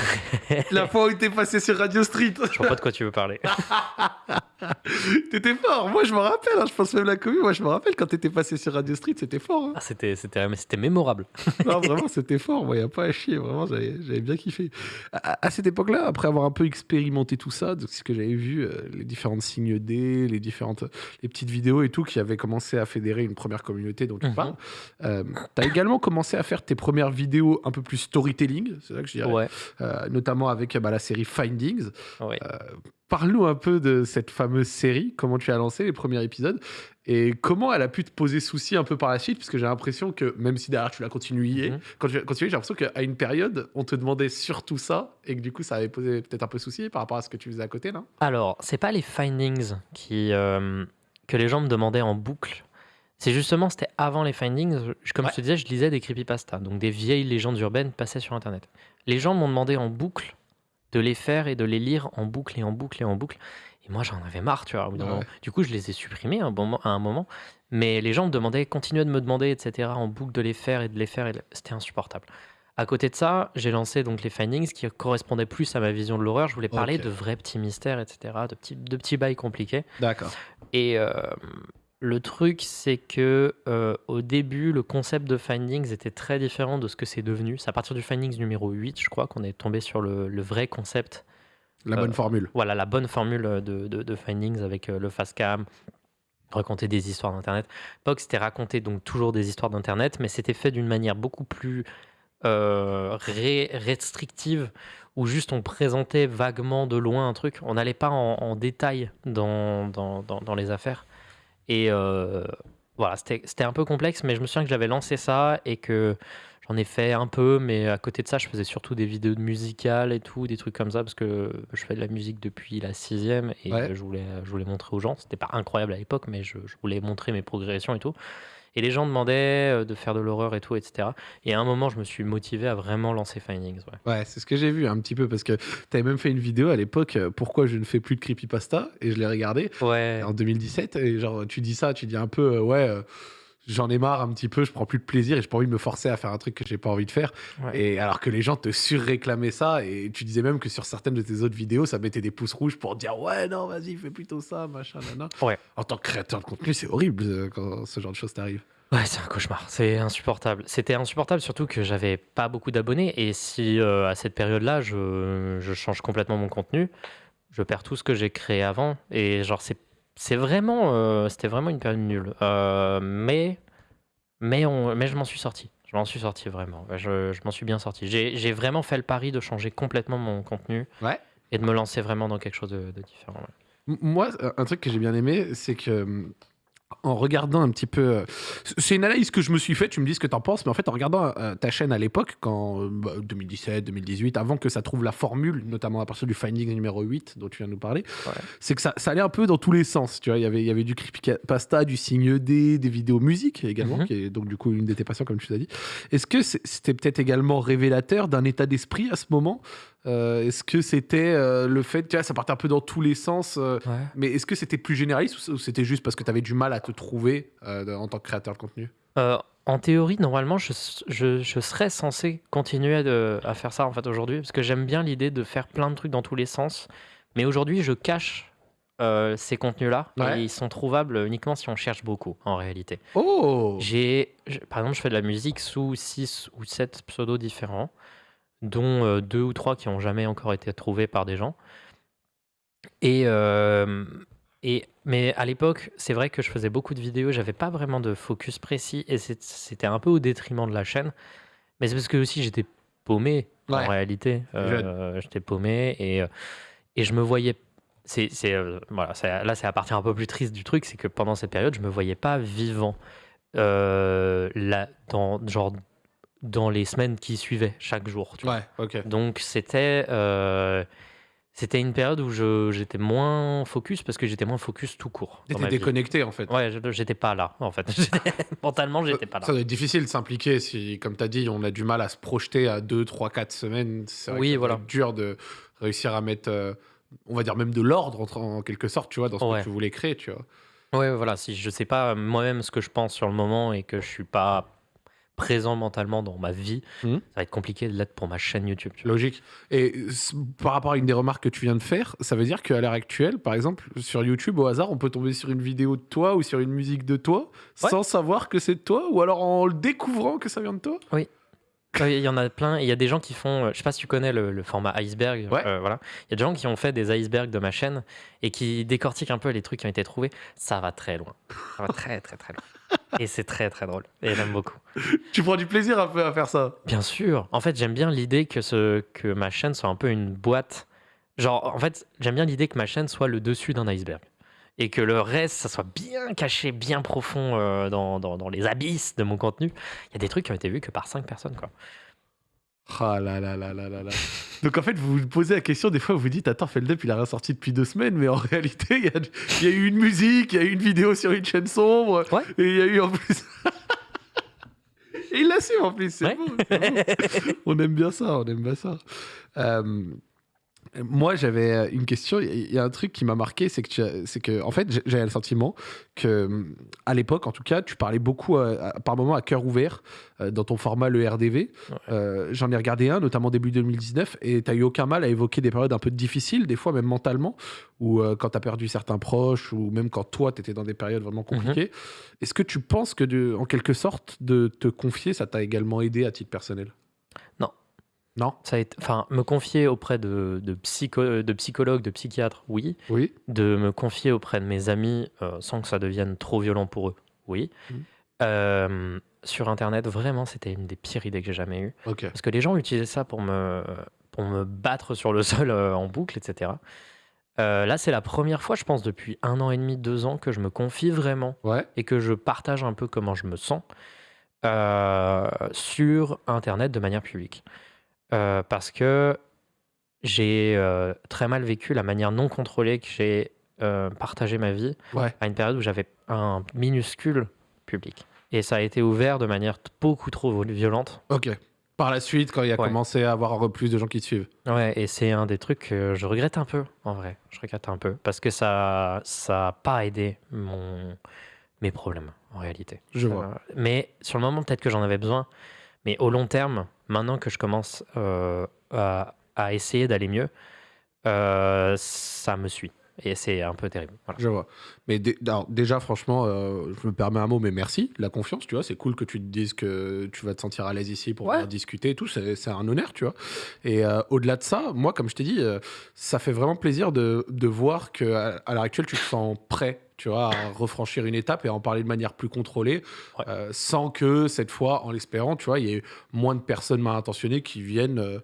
*laughs* La fois où t'es passé sur Radio Street. Je vois pas de quoi tu veux parler. *laughs* t'étais fort. Moi, je me rappelle. Hein, je pense même la commune. Moi, je me rappelle quand t'étais passé sur Radio Street, c'était fort. Hein. Ah, c'était, c'était, c'était mémorable. *laughs* non, vraiment, c'était fort. Moi, y a pas à chier. Vraiment, j'avais, bien kiffé. À, cette époque-là, après avoir un peu expérimenté tout ça, donc ce que j'avais vu, euh, les différentes signes D, les différentes, les petites vidéos et tout, qui avaient commencé à fédérer une première communauté dont tu mhm. parles. Euh, t'as également commencé à faire tes premières vidéos un peu plus storytelling, c'est ça que je dirais, euh, notamment avec bah, la série Findings. Euh, parle-nous un peu de cette fameuse série, comment tu as lancé les premiers épisodes et comment elle a pu te poser souci un peu par la suite, parce que j'ai l'impression que même si derrière tu l'as continué, mhm. quand tu continué, j'ai l'impression qu'à une période, on te demandait surtout ça et que du coup ça avait posé peut-être un peu souci par rapport à ce que tu faisais à côté, non? Alors, c'est pas les Findings qui, euh, que les gens me demandaient en boucle c'est justement, c'était avant les findings. Comme je te disais, je lisais des creepypastas, donc des vieilles légendes urbaines passées sur Internet. Les gens m'ont demandé en boucle de les faire et de les lire en boucle et en boucle et en boucle. Et moi, j'en avais marre, tu vois. Du coup, je les ai supprimés à un moment. Mais les gens me demandaient, continuaient de me demander, etc., en boucle de les faire et de les faire. C'était insupportable. À côté de ça, j'ai lancé donc les findings qui correspondaient plus à ma vision de l'horreur. Je voulais parler de vrais petits mystères, etc., de petits, de petits bails compliqués. D'accord. Et, euh, le truc, c'est que euh, au début, le concept de Findings était très différent de ce que c'est devenu. C'est à partir du Findings numéro 8, je crois, qu'on est tombé sur le, vrai concept. La bonne euh, formule. Voilà, la bonne formule de, Findings avec euh, le fast cam, raconter des histoires d'Internet. Pox, c'était raconter donc toujours des histoires d'Internet, mais c'était fait d'une manière beaucoup plus restrictive, où juste on présentait vaguement de loin un truc. On n'allait pas en, détail dans, dans les affaires. Et euh, voilà, c'était un peu complexe, mais je me souviens que j'avais lancé ça et que j'en ai fait un peu, mais à côté de ça, je faisais surtout des vidéos musicales et tout, des trucs comme ça, parce que je fais de la musique depuis la sixième et je, voulais, je voulais montrer aux gens. C'était pas incroyable à l'époque, mais je, je, voulais montrer mes progressions et tout. Et les gens demandaient euh, de faire de l'horreur et tout, etc. Et à un moment, je me suis motivé à vraiment lancer Findings. Ouais, ouais c'est ce que j'ai vu un petit peu parce que tu avais même fait une vidéo à l'époque, euh, pourquoi je ne fais plus de creepypasta, et je l'ai regardé ouais. en 2017. Et genre, tu dis ça, tu dis un peu, euh, ouais j'en ai marre un petit peu, je prends plus de plaisir et je pas envie de me forcer à faire un truc que j'ai pas envie de faire. Et alors que les gens te surréclamaient ça et tu disais même que sur certaines de tes autres vidéos, ça mettait des pouces rouges pour dire ouais non vas-y fais plutôt ça machin nana. Ouais. En tant que créateur de contenu, c'est horrible euh, quand ce genre de choses t'arrive. Ouais, c'est un cauchemar, c'est insupportable. C'était insupportable surtout que j'avais pas beaucoup d'abonnés et si euh, à cette période-là je, je change complètement mon contenu, je perds tout ce que j'ai créé avant et genre c'est c'est vraiment, euh, c'était vraiment une période nulle. Euh, mais, mais, on, mais je m'en suis sorti. Je m'en suis sorti vraiment. Je, je m'en suis bien sorti. J'ai vraiment fait le pari de changer complètement mon contenu. Ouais. et de me lancer vraiment dans quelque chose de, de différent. Moi, un truc que j'ai bien aimé, c'est que hum, en regardant un petit peu. Euh, c'est une analyse que je me suis faite, tu me dis ce que tu en penses, mais en fait, en regardant euh, ta chaîne à l'époque, quand 2017, euh, 2018, bah, avant que ça trouve la formule, notamment à partir du finding numéro 8 dont tu viens de nous parler, c'est que ça, ça, allait un peu dans tous les sens. Tu vois, il y avait, il y avait du creepypasta, du signe D, des vidéos musique également, mhm. qui est donc du coup une de tes passions, comme tu l'as dit. Est-ce que c'était peut-être également révélateur d'un état d'esprit à ce moment euh, est-ce que c'était euh, le fait, tu vois, ça partait un peu dans tous les sens, euh, mais est-ce que c'était plus généraliste ou c'était juste parce que tu avais du mal à te trouver en tant que créateur de contenu? En théorie, normalement, je, je, serais censé continuer à, faire ça en fait aujourd'hui, parce que j'aime bien l'idée de faire plein de trucs dans tous les sens, mais aujourd'hui, je cache ces contenus-là. et Ils sont trouvables uniquement si on cherche beaucoup, en réalité. Oh! J'ai, Par exemple, je fais de la musique sous 6 ou 7 pseudos différents dont euh, deux ou trois qui n'ont jamais encore été trouvés par des gens. Et, euh, et, mais à l'époque, c'est vrai que je faisais beaucoup de vidéos, j'avais pas vraiment de focus précis et c'était un peu au détriment de la chaîne. Mais c'est parce que aussi j'étais paumé en réalité. Euh, j'étais paumé et, et je me voyais. C'est, voilà, là, c'est la partie un peu plus triste du truc, c'est que pendant cette période, je me voyais pas vivant. là, dans genre dans les semaines qui suivaient chaque jour. Tu ouais, ok. Donc c'était euh, c'était une période où j'étais moins focus parce que j'étais moins focus tout court. T'étais déconnecté en fait. Ouais, j'étais pas là en fait. *laughs* Mentalement, j'étais pas là. Ça doit être difficile de s'impliquer si, comme tu as dit, on a du mal à se projeter à 2, 3, 4 semaines. C'est oui, voilà. dur de réussir à mettre, euh, on va dire même de l'ordre en, quelque sorte, tu vois, dans ce que tu voulais créer, tu vois. Ouais, voilà. Si je sais pas moi-même ce que je pense sur le moment et que je suis pas présent mentalement dans ma vie, mmh. ça va être compliqué de l'être pour ma chaîne YouTube. Logique. Et par rapport à une des remarques que tu viens de faire, ça veut dire qu'à l'heure actuelle, par exemple, sur YouTube, au hasard, on peut tomber sur une vidéo de toi ou sur une musique de toi sans savoir que c'est de toi ou alors en le découvrant que ça vient de toi? Oui. Il y en a plein. Il y a des gens qui font. Euh, je sais pas si tu connais le, format iceberg. Euh, voilà. Il y a des gens qui ont fait des icebergs de ma chaîne et qui décortiquent un peu les trucs qui ont été trouvés. Ça va très loin. Ça va très, très, très loin. Et c'est très très drôle. Et j'aime beaucoup. *laughs* Tu prends du plaisir à, faire ça Bien sûr. En fait, j'aime bien l'idée que, ce, que ma chaîne soit un peu une boîte. Genre, en fait, j'aime bien l'idée que ma chaîne soit le dessus d'un iceberg. Et que le reste, ça soit bien caché, bien profond euh, dans, dans, dans, les abysses de mon contenu. Il y a des trucs qui ont été vus que par cinq personnes, quoi. Ah là là là là là là. Donc en fait, vous vous posez la question, des fois vous dites Attends, Feldup il a rien sorti depuis deux semaines, mais en *laughs* réalité, il y, a, eu une musique, il y a eu une vidéo sur une chaîne sombre, et il y a eu en plus. *laughs* et il l'a su en plus, c'est *laughs* on aime bien ça, on aime bien ça. Euh, moi, j'avais euh, une question. Il y a un truc qui m'a marqué, c'est que, c'est que, en fait, j'avais le sentiment que, à l'époque, en tout cas, tu parlais beaucoup, euh, par moment, à cœur ouvert euh, dans ton format le RDV. j'en ai regardé un, notamment début 2019, et tu as eu aucun mal à évoquer des périodes un peu difficiles, des fois même mentalement, ou quand tu as perdu certains proches, ou même quand toi, tu étais dans des périodes vraiment mhm. compliquées. Est-ce que tu penses que, de, en quelque sorte, de te confier, ça t'a également aidé à titre personnel? Non. Non. Ça a été, enfin, me confier auprès de, de, psycho, de psychologues, de psychiatres, oui. Oui. De me confier auprès de mes amis euh, sans que ça devienne trop violent pour eux, oui. Mmh. Euh, sur Internet, vraiment, c'était une des pires idées que j'ai jamais eues. Parce que les gens utilisaient ça pour me, pour me battre sur le *laughs* sol euh, en boucle, etc. là, c'est la première fois, je pense, depuis un an et demi, deux ans, que je me confie vraiment ouais. et que je partage un peu comment je me sens sur Internet de manière publique. Euh, parce que j'ai euh, très mal vécu la manière non contrôlée que j'ai euh, partagé ma vie à une période où j'avais un minuscule public. Et ça a été ouvert de manière beaucoup trop violente. Ok. Par la suite, quand il a commencé à avoir plus de gens qui te suivent. Ouais, et c'est un des trucs que je regrette un peu, en vrai. Je regrette un peu. Parce que ça n'a pas aidé mon, mes problèmes, en réalité. Je vois. Mais sur le moment, peut-être que j'en avais besoin. Mais au long terme, maintenant que je commence euh, à, essayer d'aller mieux, euh, ça me suit. Et c'est un peu terrible. Je vois. Mais déjà, franchement, euh, je me permets un mot, mais merci. La confiance, tu vois, c'est cool que tu te dises que tu vas te sentir à l'aise ici pour discuter et tout. C'est un honneur, tu vois. Et au-delà de ça, moi, comme je t'ai dit, ça fait vraiment plaisir de, de voir qu'à à, l'heure actuelle, tu te sens prêt tu vois, à refranchir une étape et à en parler de manière plus contrôlée, euh, sans que cette fois, en l'espérant, tu vois, il y ait moins de personnes mal intentionnées qui viennent, euh,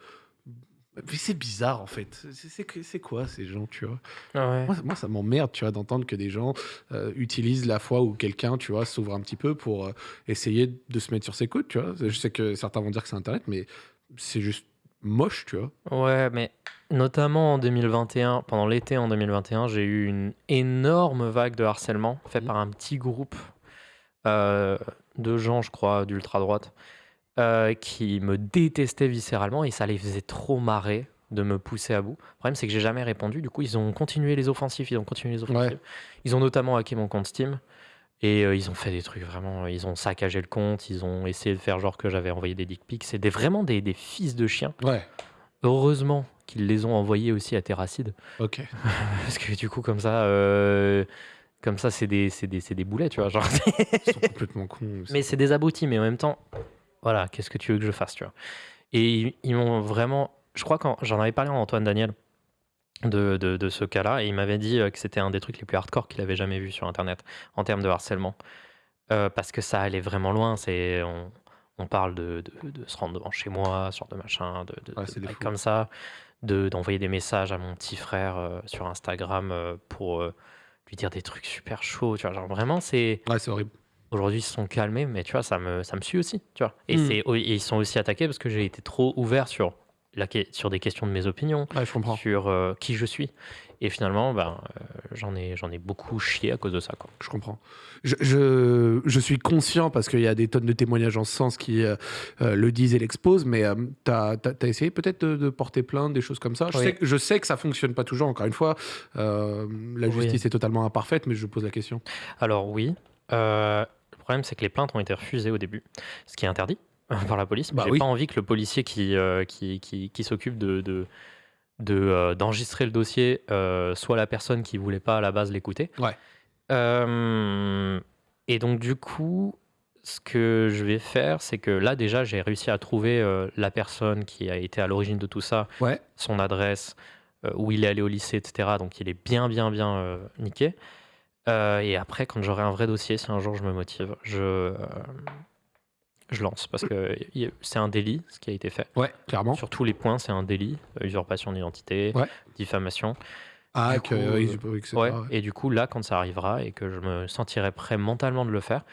Mais c'est bizarre en fait. C'est quoi ces gens, tu vois? Ah moi, ça m'emmerde, tu vois, d'entendre que des gens euh, utilisent la foi où quelqu'un, tu vois, s'ouvre un petit peu pour euh, essayer de se mettre sur ses côtes, tu vois. Je sais que certains vont dire que c'est Internet, mais c'est juste moche, tu vois. Ouais, mais notamment en 2021, pendant l'été en 2021, j'ai eu une énorme vague de harcèlement fait mmh. par un petit groupe euh, de gens, je crois, d'ultra droite, euh, qui me détestaient viscéralement et ça les faisait trop marrer de me pousser à bout. Le problème, c'est que j'ai jamais répondu. Du coup, ils ont continué les offensifs. Ils ont continué les offensifs. Ils ont notamment hacké mon compte Steam. Et euh, ils ont fait des trucs vraiment. Ils ont saccagé le compte. Ils ont essayé de faire genre que j'avais envoyé des dick pics. C'est vraiment des, des, fils de chiens. Ouais. Heureusement qu'ils les ont envoyés aussi à Terracide. Ok. *laughs* Parce que du coup, comme ça. Euh, comme ça, c'est des, des, des boulets, tu vois. Genre. Ils sont *laughs* complètement cons. Mais c'est des abrutis, mais en même temps, voilà, qu'est-ce que tu veux que je fasse, tu vois. Et ils, m'ont vraiment, je crois que j'en avais parlé à Antoine Daniel de, de, ce cas-là, et il m'avait dit euh, que c'était un des trucs les plus hardcore qu'il avait jamais vu sur Internet en termes de harcèlement. Euh, parce que ça allait vraiment loin, c'est... On, on parle de, de, se rendre devant chez moi, sur de machin, de, de comme ça, d'envoyer des messages à mon petit frère euh, sur Instagram pour lui dire des trucs super chauds, tu vois. Genre vraiment, c'est. Ouais, c'est horrible. Aujourd'hui, ils se sont calmés, mais tu vois, ça me, ça me suit aussi, tu vois. Et, hmm. ils sont aussi attaqués parce que j'ai été trop ouvert sur, la, sur des questions de mes opinions, sur euh, qui je suis. Et finalement, ben, euh, j'en ai, j'en ai beaucoup chié à cause de ça. Quoi. Je comprends. Je, je, je suis conscient parce qu'il y a des tonnes de témoignages en ce sens qui euh, le disent et l'exposent, mais tu as, essayé peut-être de, porter plainte, des choses comme ça? Je, sais, je sais que ça fonctionne pas toujours, encore une fois. la justice est totalement imparfaite, mais je pose la question. Alors oui. Le problème, c'est que les plaintes ont été refusées au début, ce qui est interdit *laughs* par la police. Bah J'ai pas envie que le policier qui, euh, qui, qui, s'occupe de, de, euh, d'enregistrer le dossier euh, soit la personne qui voulait pas à la base l'écouter. Ouais. et donc, du coup, ce que je vais faire, c'est que là, déjà, j'ai réussi à trouver la personne qui a été à l'origine de tout ça, ouais. son adresse, où il est allé au lycée, etc. Donc, il est bien, bien, bien niqué. Et après, quand j'aurai un vrai dossier, si un jour je me motive, je, je lance. Parce que c'est un délit, ce qui a été fait. Ouais, clairement. Sur tous les points, c'est un délit. Usurpation d'identité, diffamation. Ah, que, ouais, et du coup, là, quand ça arrivera et que je me sentirai prêt mentalement de le faire,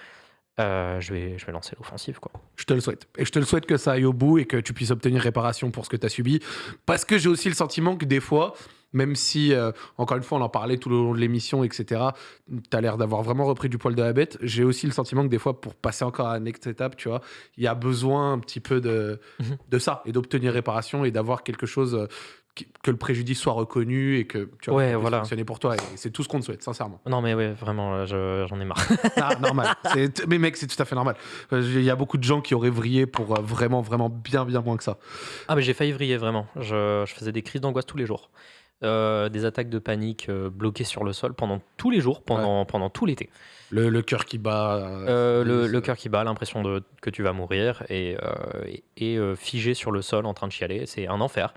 euh, je, vais, je vais lancer l'offensive. quoi. Je te le souhaite. Et je te le souhaite que ça aille au bout et que tu puisses obtenir réparation pour ce que tu as subi. Parce que j'ai aussi le sentiment que des fois, même si, euh, encore une fois, on en parlait tout le long de l'émission, etc., tu as l'air d'avoir vraiment repris du poil de la bête. J'ai aussi le sentiment que des fois, pour passer encore à la next étape, tu vois, il y a besoin un petit peu de, mhm. de ça et d'obtenir réparation et d'avoir quelque chose euh, que le préjudice soit reconnu et que tu vois, voilà. fonctionner pour toi. Et c'est tout ce qu'on te souhaite, sincèrement. Non, mais ouais, vraiment, j'en ai marre. *laughs* ah, normal. Mais mec, c'est tout à fait normal. Euh, il y a beaucoup de gens qui auraient vrillé pour vraiment, vraiment bien, bien moins que ça. Ah, mais j'ai failli vriller, vraiment. Je, je faisais des crises d'angoisse tous les jours. Euh, des attaques de panique euh, bloquées sur le sol pendant tous les jours, pendant, pendant tout l'été. Le, le cœur qui bat. Euh, le, le cœur qui bat, l'impression de, que tu vas mourir et, et, figé sur le sol en train de chialer. C'est un enfer.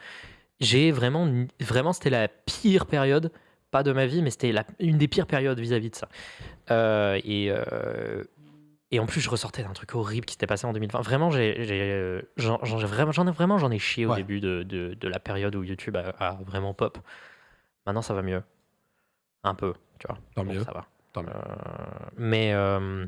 J'ai vraiment, vraiment, c'était la pire période, pas de ma vie, mais c'était une des pires périodes vis-à-vis de ça. et et en plus, je ressortais d'un truc horrible qui s'était passé en 2020. Vraiment, j'ai, euh, j'en, vraiment, j'en ai vraiment, j'en ai chié au début de, de, la période où YouTube a, vraiment pop. Maintenant, ça va mieux, un peu, tu vois. Tant mieux. Ça va. Tant mieux. Euh, mais euh,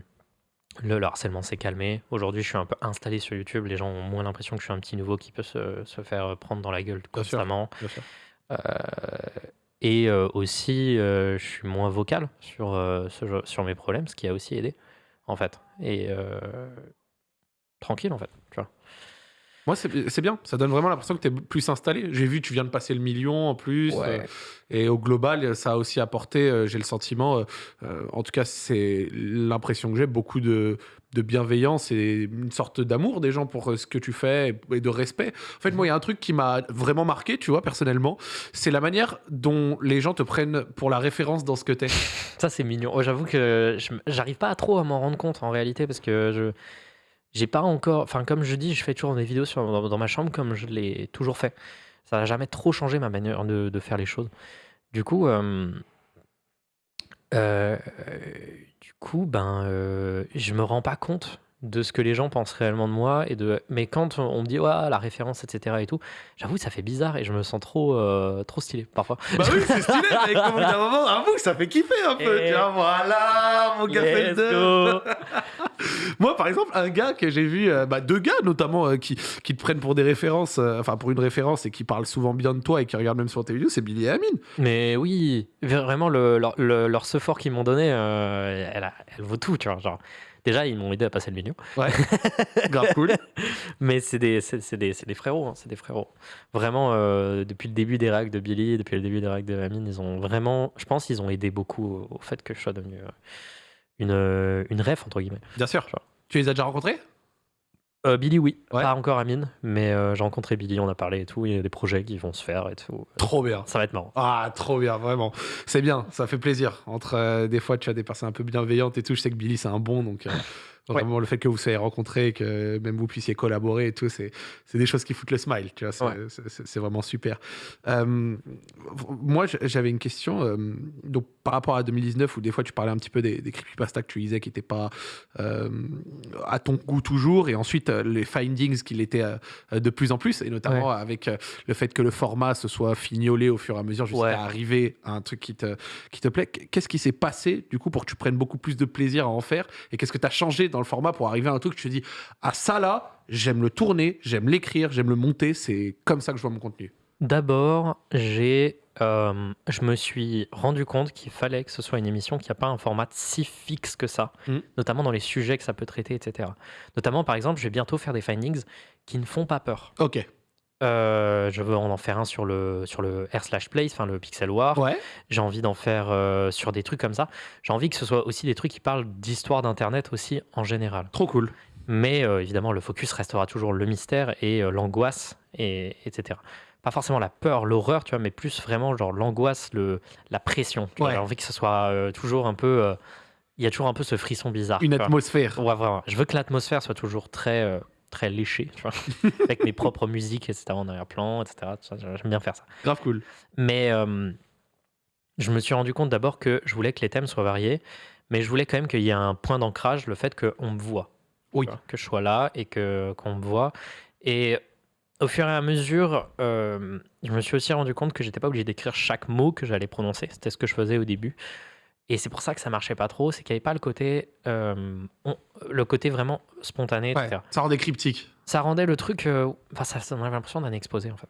le, harcèlement s'est calmé. Aujourd'hui, je suis un peu installé sur YouTube. Les gens ont moins l'impression que je suis un petit nouveau qui peut se, se faire prendre dans la gueule constamment. Bien sûr. et aussi, je suis moins vocal sur, ce, sur mes problèmes, ce qui a aussi aidé en fait. Et euh, tranquille, en fait, tu vois. Moi, c'est bien. Ça donne vraiment l'impression que tu es plus installé. J'ai vu, tu viens de passer le million en plus. Euh, et au global, ça a aussi apporté, euh, j'ai le sentiment, en tout cas, c'est l'impression que j'ai, beaucoup de, de bienveillance et une sorte d'amour des gens pour euh, ce que tu fais et de respect. En fait, moi, il y a un truc qui m'a vraiment marqué, tu vois, personnellement, c'est la manière dont les gens te prennent pour la référence dans ce que t'es. *laughs* Ça, c'est mignon. Oh, j'avoue que j'arrive pas à trop à m'en rendre compte en réalité parce que je j'ai pas encore. Enfin, comme je dis, je fais toujours des vidéos sur, dans, ma chambre comme je l'ai toujours fait. Ça n'a jamais trop changé ma manière de, de, faire les choses. Du coup, euh, euh, coup, ben, euh, je me rends pas compte de ce que les gens pensent réellement de moi et de mais quand on me dit ouais la référence etc et tout j'avoue ça fait bizarre et je me sens trop euh, trop stylé parfois. Bah oui c'est *laughs* stylé mais comme un moment avoue ça fait kiffer un peu et... voilà mon gars *laughs* *laughs* moi par exemple un gars que j'ai vu euh, bah, deux gars notamment euh, qui, qui te prennent pour des références enfin pour une référence et qui parlent souvent bien de toi et qui regardent même sur tes vidéos c'est Billy et Amine mais oui vraiment le, leur, leur, support qu'ils m'ont donné elle, elle vaut tout tu vois genre Déjà, ils m'ont aidé à passer le milieu. Ouais. *laughs* Grave cool. Mais c'est des, c'est, des, des, frérots. Hein, c'est des frérots. Vraiment, euh, depuis le début des racks de Billy, depuis le début des racks de Amine, ils ont vraiment. Je pense qu'ils ont aidé beaucoup au fait que je sois devenu euh, une, euh, une ref, entre guillemets. Bien sûr. Tu les as déjà rencontrés? Euh, Billy, oui. Pas encore Amine, mais euh, j'ai rencontré Billy, on a parlé et tout. Il y a des projets qui vont se faire et tout. Trop bien. Ça va être marrant. Ah, trop bien, vraiment. C'est bien, ça fait plaisir. Entre euh, des fois, tu as des personnes un peu bienveillantes et tout. Je sais que Billy, c'est un bon, donc Vraiment, le fait que vous soyez rencontrés, que même vous puissiez collaborer et tout, c'est des choses qui foutent le smile. Tu vois, c'est vraiment super. Euh, moi, j'avais une question. Euh, donc, par rapport à 2019, où des fois tu parlais un petit peu des, des creepypasta que tu lisais qui n'étaient pas euh, à ton goût toujours, et ensuite les findings qui l'étaient de plus en plus, et notamment avec le fait que le format se soit fignolé au fur et à mesure jusqu'à arriver à un truc qui te, qui te plaît. Qu'est-ce qui s'est passé du coup pour que tu prennes beaucoup plus de plaisir à en faire Et qu'est-ce que tu as changé dans le format pour arriver à un truc que tu te dis ah ça là j'aime le tourner j'aime l'écrire j'aime le monter c'est comme ça que je vois mon contenu d'abord j'ai euh, je me suis rendu compte qu'il fallait que ce soit une émission qui n'a pas un format si fixe que ça, mmh. notamment dans les sujets que ça peut traiter, etc. Notamment, par exemple, je vais bientôt faire des findings qui ne font pas peur. Ok. Euh, je veux en faire un sur le, sur le R slash place, enfin le Pixel War. Ouais. J'ai envie d'en faire euh, sur des trucs comme ça. J'ai envie que ce soit aussi des trucs qui parlent d'histoire d'Internet aussi en général. Trop cool. Mais euh, évidemment, le focus restera toujours le mystère et l'angoisse, et, etc. Pas forcément la peur, l'horreur, tu vois, mais plus vraiment genre l'angoisse, le, la pression. J'ai envie que ce soit toujours un peu... Il y a toujours un peu ce frisson bizarre. Une atmosphère. Ouais, vraiment. Je veux que l'atmosphère soit toujours très très léché, tu vois, *laughs* avec mes propres musiques, etc., en arrière-plan, etc. J'aime bien faire ça. Grave cool. Mais euh, je me suis rendu compte d'abord que je voulais que les thèmes soient variés, mais je voulais quand même qu'il y ait un point d'ancrage, le fait qu'on me voit. Oui. que je sois là et qu'on me voit. Et au fur et à mesure, euh, je me suis aussi rendu compte que j'étais pas obligé d'écrire chaque mot que j'allais prononcer. C'était ce que je faisais au début. Et c'est pour ça que ça marchait pas trop, c'est qu'il n'y avait pas le côté, euh, le côté vraiment spontané, etc. Ça rendait cryptique. Ça rendait le truc, euh, enfin, ça, ça avait l'impression d'un exposé en fait.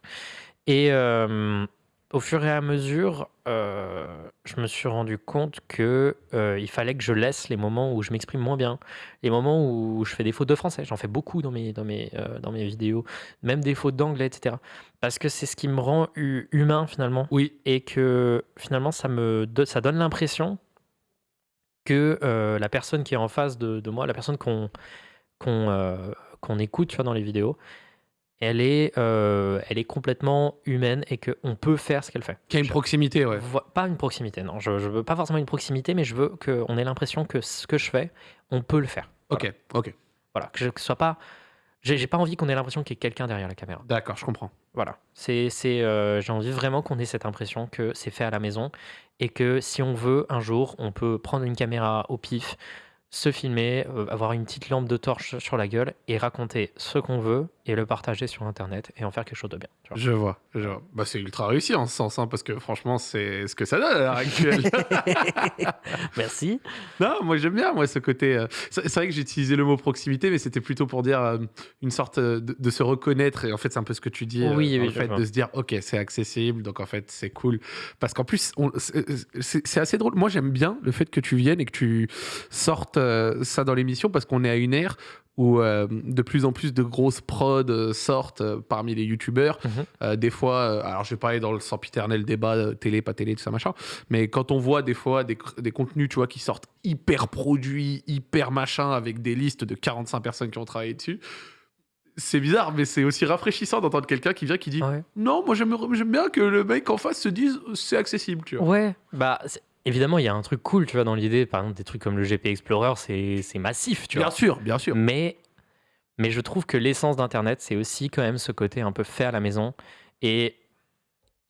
Et euh, au fur et à mesure, je me suis rendu compte que il fallait que je laisse les moments où je m'exprime moins bien, les moments où je fais des fautes de français. J'en fais beaucoup dans mes, dans mes, dans mes vidéos, même des fautes d'anglais, etc. Parce que c'est ce qui me rend humain finalement. Oui. Et que finalement, ça me ça donne l'impression que euh, la personne qui est en face de, moi, la personne qu'on qu'on euh, écoute tu vois, dans les vidéos, elle est, euh, elle est complètement humaine et qu'on peut faire ce qu'elle fait. Qu'il y a une proximité, ouais. Pas une proximité, non. Je, je veux pas forcément une proximité, mais je veux qu'on ait l'impression que ce que je fais, on peut le faire. Ok, ok. Voilà, que je ne sois pas j'ai pas envie qu'on ait l'impression qu'il y ait quelqu'un derrière la caméra. D'accord, je comprends. Voilà. C'est, c'est, euh, j'ai envie vraiment qu'on ait cette impression que c'est fait à la maison et que si on veut, un jour, on peut prendre une caméra au pif, se filmer, euh, avoir une petite lampe de torche sur la gueule et raconter ce qu'on veut et le partager sur Internet et en faire quelque chose de bien. Je vois, je vois. Bah, c'est ultra réussi en ce sens, hein, parce que franchement, c'est ce que ça donne à l'heure actuelle. *laughs* Merci. Non, moi j'aime bien moi ce côté. Euh, c'est vrai que j'ai utilisé le mot proximité, mais c'était plutôt pour dire euh, une sorte de, se reconnaître. Et en fait, c'est un peu ce que tu dis. Oui, oui, fait de se dire, ok, c'est accessible, donc en fait, c'est cool. Parce qu'en plus, c'est assez drôle. Moi, j'aime bien le fait que tu viennes et que tu sortes euh, ça dans l'émission parce qu'on est à une ère où euh, de plus en plus de grosses prods euh, sortent parmi les youtubeurs. Mhm. des fois, alors je vais pas aller dans le sempiternel débat télé, pas télé, tout ça machin, mais quand on voit des fois des, des, contenus tu vois, qui sortent hyper produits, hyper machin, avec des listes de 45 personnes qui ont travaillé dessus, c'est bizarre, mais c'est aussi rafraîchissant d'entendre quelqu'un qui vient qui dit Non, moi j'aime bien que le mec en face se dise c'est accessible. Tu vois. Ouais, bah Évidemment, il y a un truc cool, tu vois, dans l'idée. Par exemple, des trucs comme le GP Explorer, c'est massif, tu vois. Bien sûr, bien sûr. Mais, mais je trouve que l'essence d'Internet, c'est aussi quand même ce côté un peu fait à la maison. Et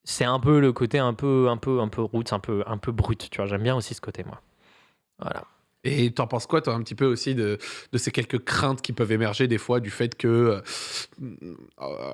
c'est un peu le côté un peu, un peu, un peu roots, un peu, un peu brut, tu vois. J'aime bien aussi ce côté, moi. Voilà. Et t'en penses quoi, toi, un petit peu aussi de, de, ces quelques craintes qui peuvent émerger des fois du fait que. Euh,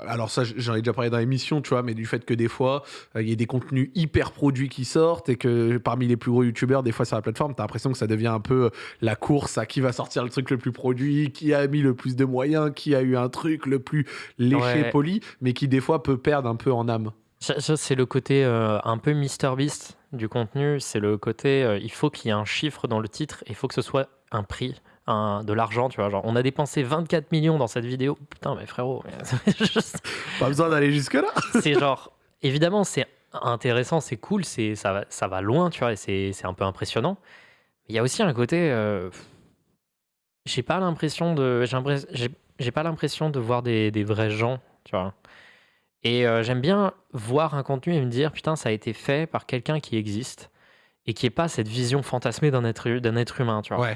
alors, ça, j'en ai déjà parlé dans l'émission, tu vois, mais du fait que des fois, euh, il y a des contenus hyper produits qui sortent et que parmi les plus gros youtubeurs, des fois sur la plateforme, t'as l'impression que ça devient un peu la course à qui va sortir le truc le plus produit, qui a mis le plus de moyens, qui a eu un truc le plus léché, poli, mais qui des fois peut perdre un peu en âme. Ça, c'est le côté euh, un peu MrBeast du contenu. C'est le côté, euh, il faut qu'il y ait un chiffre dans le titre, il faut que ce soit un prix, un, de l'argent, tu vois. Genre, on a dépensé 24 millions dans cette vidéo. Putain, mais frérot. *laughs* Pas besoin d'aller jusque-là. c'est genre, évidemment, c'est intéressant, c'est cool, c'est, ça, va, ça va loin, tu vois, et c'est, un peu impressionnant. Il y a aussi un côté. Euh, j'ai pas l'impression de. J'ai pas l'impression de voir des, des vrais gens, tu vois. Et euh, j'aime bien voir un contenu et me dire, putain, ça a été fait par quelqu'un qui existe et qui n'est pas cette vision fantasmée d'un être, d'un être humain, tu vois.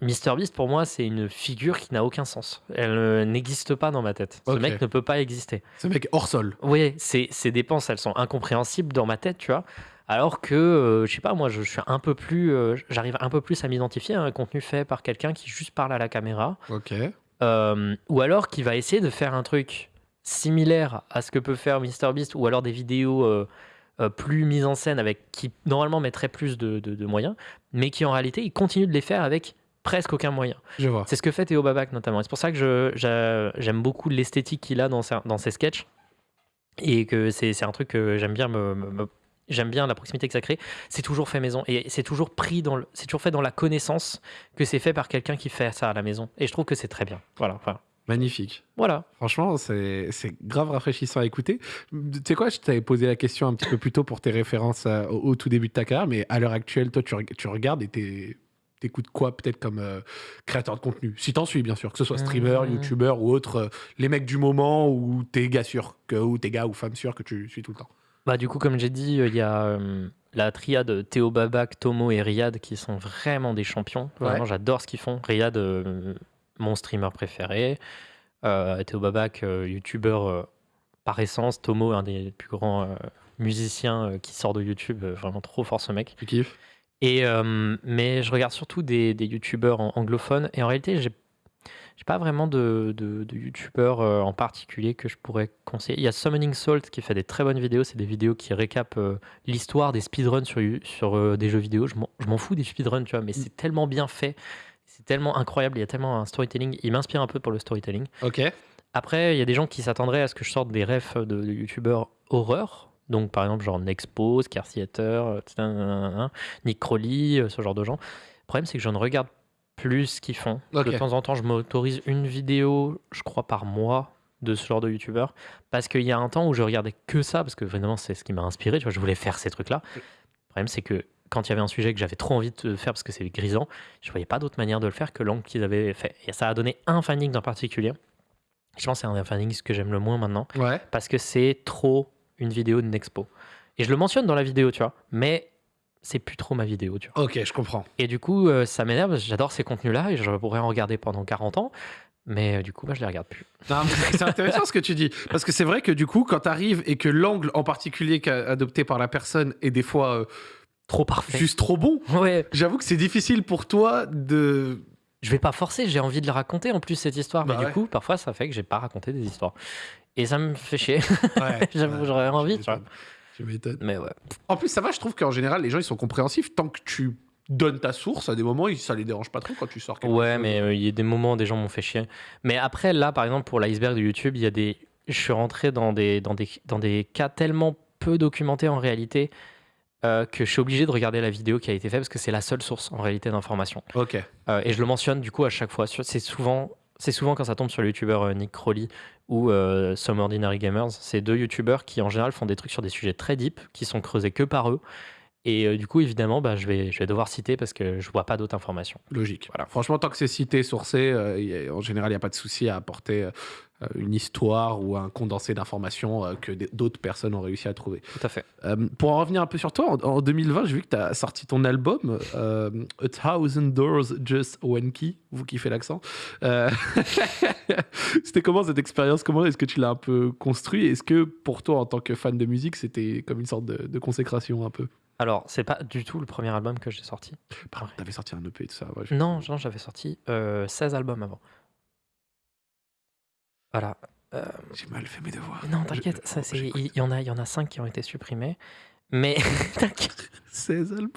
MrBeast, pour moi, c'est une figure qui n'a aucun sens. Elle n'existe pas dans ma tête. Ce mec ne peut pas exister. Ce mec hors sol. Oui, ses, dépenses, elles sont incompréhensibles dans ma tête, tu vois. Alors que, euh, je sais pas, moi, je, suis un peu plus, euh, j'arrive un peu plus à m'identifier à un contenu fait par quelqu'un qui juste parle à la caméra. Ok. ou alors qui va essayer de faire un truc similaire à ce que peut faire MrBeast ou alors des vidéos euh, euh, plus mises en scène avec qui normalement mettraient plus de, moyens, mais qui en réalité il continue de les faire avec presque aucun moyen. Je vois. C'est ce que fait Théo Babac notamment. C'est pour ça que j'aime beaucoup l'esthétique qu'il a dans ses, dans ses sketchs et que c'est un truc que j'aime bien j'aime bien la proximité que ça crée. C'est toujours fait maison et c'est toujours pris dans c'est toujours fait dans la connaissance que c'est fait par quelqu'un qui fait ça à la maison. Et je trouve que c'est très bien. Voilà. Enfin, Magnifique. Voilà. Franchement, c'est grave rafraîchissant à écouter. Tu sais quoi, je t'avais posé la question un petit peu plus tôt pour tes références euh, au, tout début de ta carrière, mais à l'heure actuelle, toi, tu, tu regardes et t'écoutes quoi peut-être comme euh, créateur de contenu? Si t'en suis, bien sûr, que ce soit streamer, mmh. youtubeur ou autre, euh, les mecs du moment ou tes gars sûrs, que, ou tes gars ou femmes sûres que tu suis tout le temps. Bah, du coup, comme j'ai dit, il y a la triade Théo Babac, Tomo et Riyad qui sont vraiment des champions. Vraiment, j'adore ce qu'ils font. Riyad mon streamer préféré. Euh, Théo Babac, euh, youtubeur euh, par essence. Tomo, un des plus grands musiciens qui sort de YouTube. vraiment trop fort ce mec. Tu kiffes? Et, mais je regarde surtout des, des youtubeurs anglophones. Et en réalité, j'ai j'ai pas vraiment de, de, youtubeurs en particulier que je pourrais conseiller. Il y a Summoning Salt qui fait des très bonnes vidéos. C'est des vidéos qui récapent l'histoire des speedruns sur, sur des jeux vidéo. Je m'en fous des speedruns, tu vois, mais mm. c'est tellement bien fait c'est tellement incroyable, il y a tellement un storytelling. Il m'inspire un peu pour le storytelling. Ok. Après, il y a des gens qui s'attendraient à ce que je sorte des refs de, youtubeurs horreur. Donc, par exemple, genre Nexpo, Scarciator, Nick Crowley, euh, ce genre de gens. Le problème, c'est que je ne regarde plus ce qu'ils font. De temps en temps, je m'autorise une vidéo, je crois, par mois de ce genre de youtubeur. Parce qu'il y a un temps où je regardais que ça, parce que vraiment, c'est ce qui m'a inspiré. Tu vois, je voulais faire ces trucs-là. Le problème, c'est que quand il y avait un sujet que j'avais trop envie de faire parce que c'est grisant, je voyais pas d'autre manière de le faire que l'angle qu'ils avaient fait. Et ça a donné un finding en particulier. Je pense que c'est un des findings que j'aime le moins maintenant. Parce que c'est trop une vidéo d'une expo. Et je le mentionne dans la vidéo, tu vois. Mais c'est plus trop ma vidéo, tu vois. Ok, je comprends. Et du coup, euh, ça m'énerve. J'adore ces contenus-là et je pourrais en regarder pendant 40 ans. Mais euh, du coup, moi, je les regarde plus. C'est intéressant ce que tu dis. Parce que c'est vrai que du coup, quand tu arrives et que l'angle en particulier adopté par la personne est des fois euh, trop parfait. Juste trop bon. Ouais. J'avoue que c'est difficile pour toi de. Je vais pas forcer, j'ai envie de le raconter en plus cette histoire, mais bah du coup, parfois ça fait que j'ai pas raconté des histoires. Et ça me fait chier. Ouais, *laughs* J'avoue, j'aurais envie, tu vois. Je m'étonne. Mais ouais. En plus, ça va, je trouve qu'en général, les gens ils sont compréhensifs tant que tu donnes ta source à des moments, ça les dérange pas trop quand tu sors quelque Ouais, mais euh, il y a des moments où des gens m'ont fait chier. Mais après, là, par exemple, pour l'iceberg de YouTube, il y a des. Je suis rentré dans des, dans des, dans des cas tellement peu documentés en réalité euh, que je suis obligé de regarder la vidéo qui a été faite parce que c'est la seule source en réalité d'information. Ok. Euh, et je le mentionne du coup à chaque fois. C'est souvent, c'est souvent quand ça tombe sur le youtubeur euh, Nick Crowley ou Some Ordinary Gamers. C'est deux youtubeurs qui en général font des trucs sur des sujets très deep, qui sont creusés que par eux. Et du coup, évidemment, bah, je, vais, je vais devoir citer parce que je vois pas d'autres informations. Logique. Voilà. Franchement, tant que c'est cité, sourcé, en général, il n'y a pas de souci à apporter une histoire ou un condensé d'informations euh, que d'autres personnes ont réussi à trouver. Tout à fait. Euh, pour en revenir un peu sur toi, en, 2020, j'ai vu que tu as sorti ton album A Thousand Doors Just One Key. Vous qui fait l'accent. *laughs* c'était comment cette expérience? Comment est-ce que tu l'as un peu construit? Est-ce que pour toi, en tant que fan de musique, c'était comme une sorte de, de consécration un peu? Alors, c'est pas du tout le premier album que j'ai sorti. Pardon, t'avais sorti un EP et tout ça. Non, non j'avais sorti 16 albums avant. Voilà. J'ai mal fait mes devoirs. Non, t'inquiète, il y, en a, il y en a 5 qui ont été supprimés. Mais *laughs* 16 albums.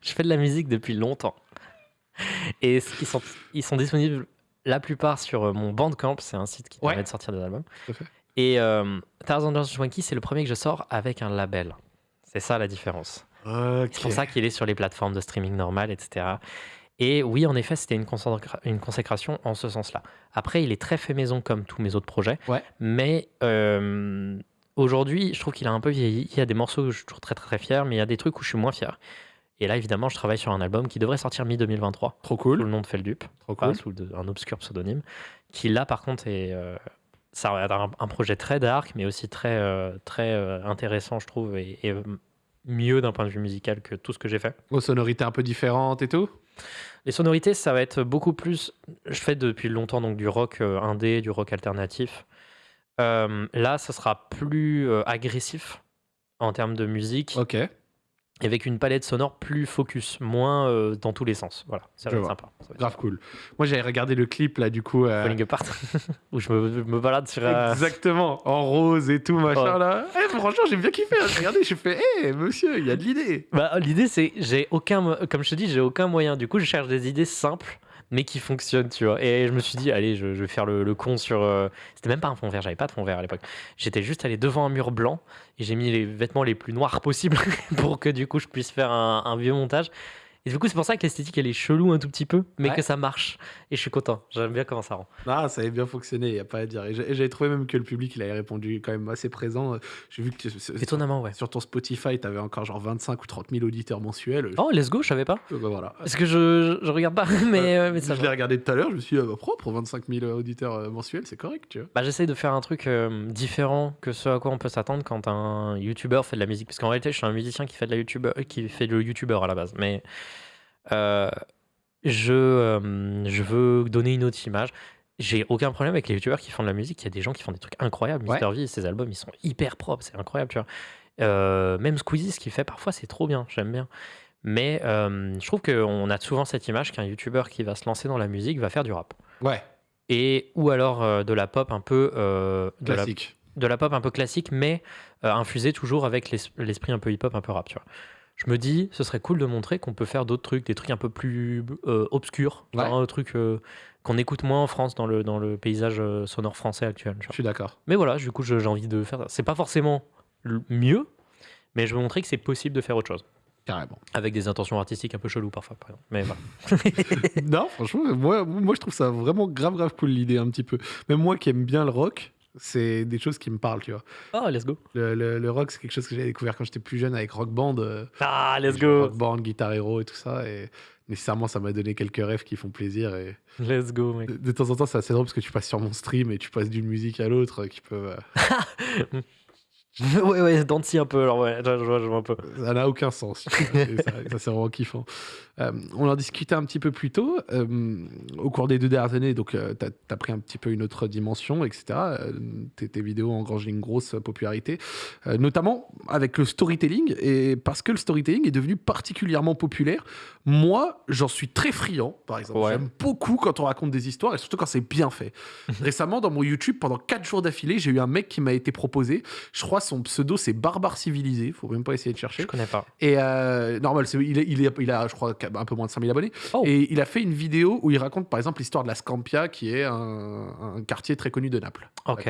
je fais de la musique depuis longtemps. Et ils sont, ils sont disponibles la plupart sur mon Bandcamp, c'est un site qui permet de sortir des albums. Et euh, Tarzan Swanky, c'est le premier que je sors avec un label. C'est ça la différence. C'est pour ça qu'il est sur les plateformes de streaming normales, etc. Et oui, en effet, c'était une, une, consécration en ce sens-là. Après, il est très fait maison comme tous mes autres projets. Mais euh, aujourd'hui, je trouve qu'il a un peu vieilli. Il y a des morceaux où je suis toujours très, très, très fier, mais il y a des trucs où je suis moins fier. Et là, évidemment, je travaille sur un album qui devrait sortir mi-2023. Trop cool. Sous le nom de Feldup. Trop cool. Sous un obscur pseudonyme. Qui, là, par contre, est. Euh, ça va être un, projet très dark, mais aussi très, euh, très intéressant, je trouve, et, et mieux d'un point de vue musical que tout ce que j'ai fait. Aux sonorités un peu différentes et tout? Les sonorités, ça va être beaucoup plus. Je fais depuis longtemps donc du rock euh, indé, du rock alternatif. Euh, là, ça sera plus euh, agressif en termes de musique. Ok avec une palette sonore plus focus, moins euh, dans tous les sens. Voilà, ça va être sympa. Grave cool. Moi, j'avais regardé le clip là, du coup. Euh... Falling Apart, *laughs* où je me, me, balade sur. Euh, Exactement, en rose et tout, machin là. Eh, franchement, j'ai bien kiffé. Hein. Regardez, je fais, hé, monsieur, il y a de l'idée. Bah, l'idée, c'est, j'ai aucun, comme je te dis, j'ai aucun moyen. Du coup, je cherche des idées simples mais qui fonctionne, tu vois. Et je me suis dit, allez, je, vais faire le, con sur. Euh, c'était même pas un fond vert, j'avais pas de fond vert à l'époque. J'étais juste allé devant un mur blanc et j'ai mis les vêtements les plus noirs possibles *laughs* pour que du coup je puisse faire un vieux montage. Et du coup, c'est pour ça que l'esthétique, elle est chelou un tout petit peu, mais que ça marche. Et je suis content. J'aime bien comment ça rend. Ah, ça avait bien fonctionné, il n'y a pas à dire. Et j'avais trouvé même que le public, il avait répondu quand même assez présent. J'ai vu que. Étonnamment, ouais. Sur ton Spotify, tu avais encore genre 25 ou 30 000 auditeurs mensuels. Oh, let's go, je savais pas. Euh, bah, voilà. Parce que je, je regarde pas, *laughs* mais, euh, mais ça Je l'ai regardé tout à l'heure, je me suis dit, ah, bah, propre, 25 000 auditeurs euh, mensuels, c'est correct, tu vois. Bah, j'essaye de faire un truc différent que ce à quoi on peut s'attendre quand un YouTuber fait de la musique. Parce qu'en réalité, je suis un musicien qui fait de la YouTuber, qui fait de YouTuber à la base. Mais. Euh, je, euh, je veux donner une autre image. J'ai aucun problème avec les youtubeurs qui font de la musique. Il y a des gens qui font des trucs incroyables. Mr. V, ses albums, ils sont hyper propres. C'est incroyable, tu vois. Euh, même Squeezie, ce qu'il fait parfois, c'est trop bien. J'aime bien. Mais je trouve qu'on a souvent cette image qu'un youtubeur qui va se lancer dans la musique va faire du rap. Ouais. Et, ou alors de la pop un peu. classique. De la, pop un peu classique, mais infusée toujours avec l'esprit un peu hip-hop, un peu rap, tu vois je me dis, ce serait cool de montrer qu'on peut faire d'autres trucs, des trucs un peu plus euh, obscurs, un truc euh, qu'on écoute moins en France dans le, dans le paysage euh, sonore français actuel. Je suis d'accord. Mais voilà, du coup, j'ai envie de faire ça. C'est pas forcément mieux, mais je veux montrer que c'est possible de faire autre chose. Carrément. Avec des intentions artistiques un peu cheloues parfois, par exemple. Mais voilà. *laughs* non, franchement, moi, moi je trouve ça vraiment grave, grave cool l'idée un petit peu. Même moi qui aime bien le rock, c'est des choses qui me parlent, tu vois. Oh, let's go. Le, le, rock, c'est quelque chose que j'ai découvert quand j'étais plus jeune avec Rock Band. Euh, ah, let's go. Rock Band, Guitar Hero et tout ça. Et nécessairement, ça m'a donné quelques rêves qui font plaisir. Et let's go, mec. De, temps en temps, c'est assez drôle parce que tu passes sur mon stream et tu passes d'une musique à l'autre qui peut. Euh, *laughs* *laughs* ouais, ouais, Dancy un peu, alors ouais, je, vois, je vois un peu. Ça n'a aucun sens. *laughs* ça, ça c'est vraiment kiffant. Euh, on en discutait un petit peu plus tôt. Euh, au cours des deux dernières années, donc, euh, tu as, pris un petit peu une autre dimension, etc. Tes, tes, vidéos engrangé une grosse popularité, notamment avec le storytelling. Et parce que le storytelling est devenu particulièrement populaire, moi, j'en suis très friand, par exemple. J'aime beaucoup quand on raconte des histoires et surtout quand c'est bien fait. *laughs* Récemment, dans mon YouTube, pendant 4 jours d'affilée, j'ai eu un mec qui m'a été proposé. Je crois son pseudo, c'est Barbare Civilisé. Faut même pas essayer de chercher. Je connais pas. Et normal, il, il, il, il a, je crois, un peu moins de 5000 abonnés. Oh. Et il a fait une vidéo où il raconte par exemple l'histoire de la Scampia, qui est un, quartier très connu de Naples. Ok.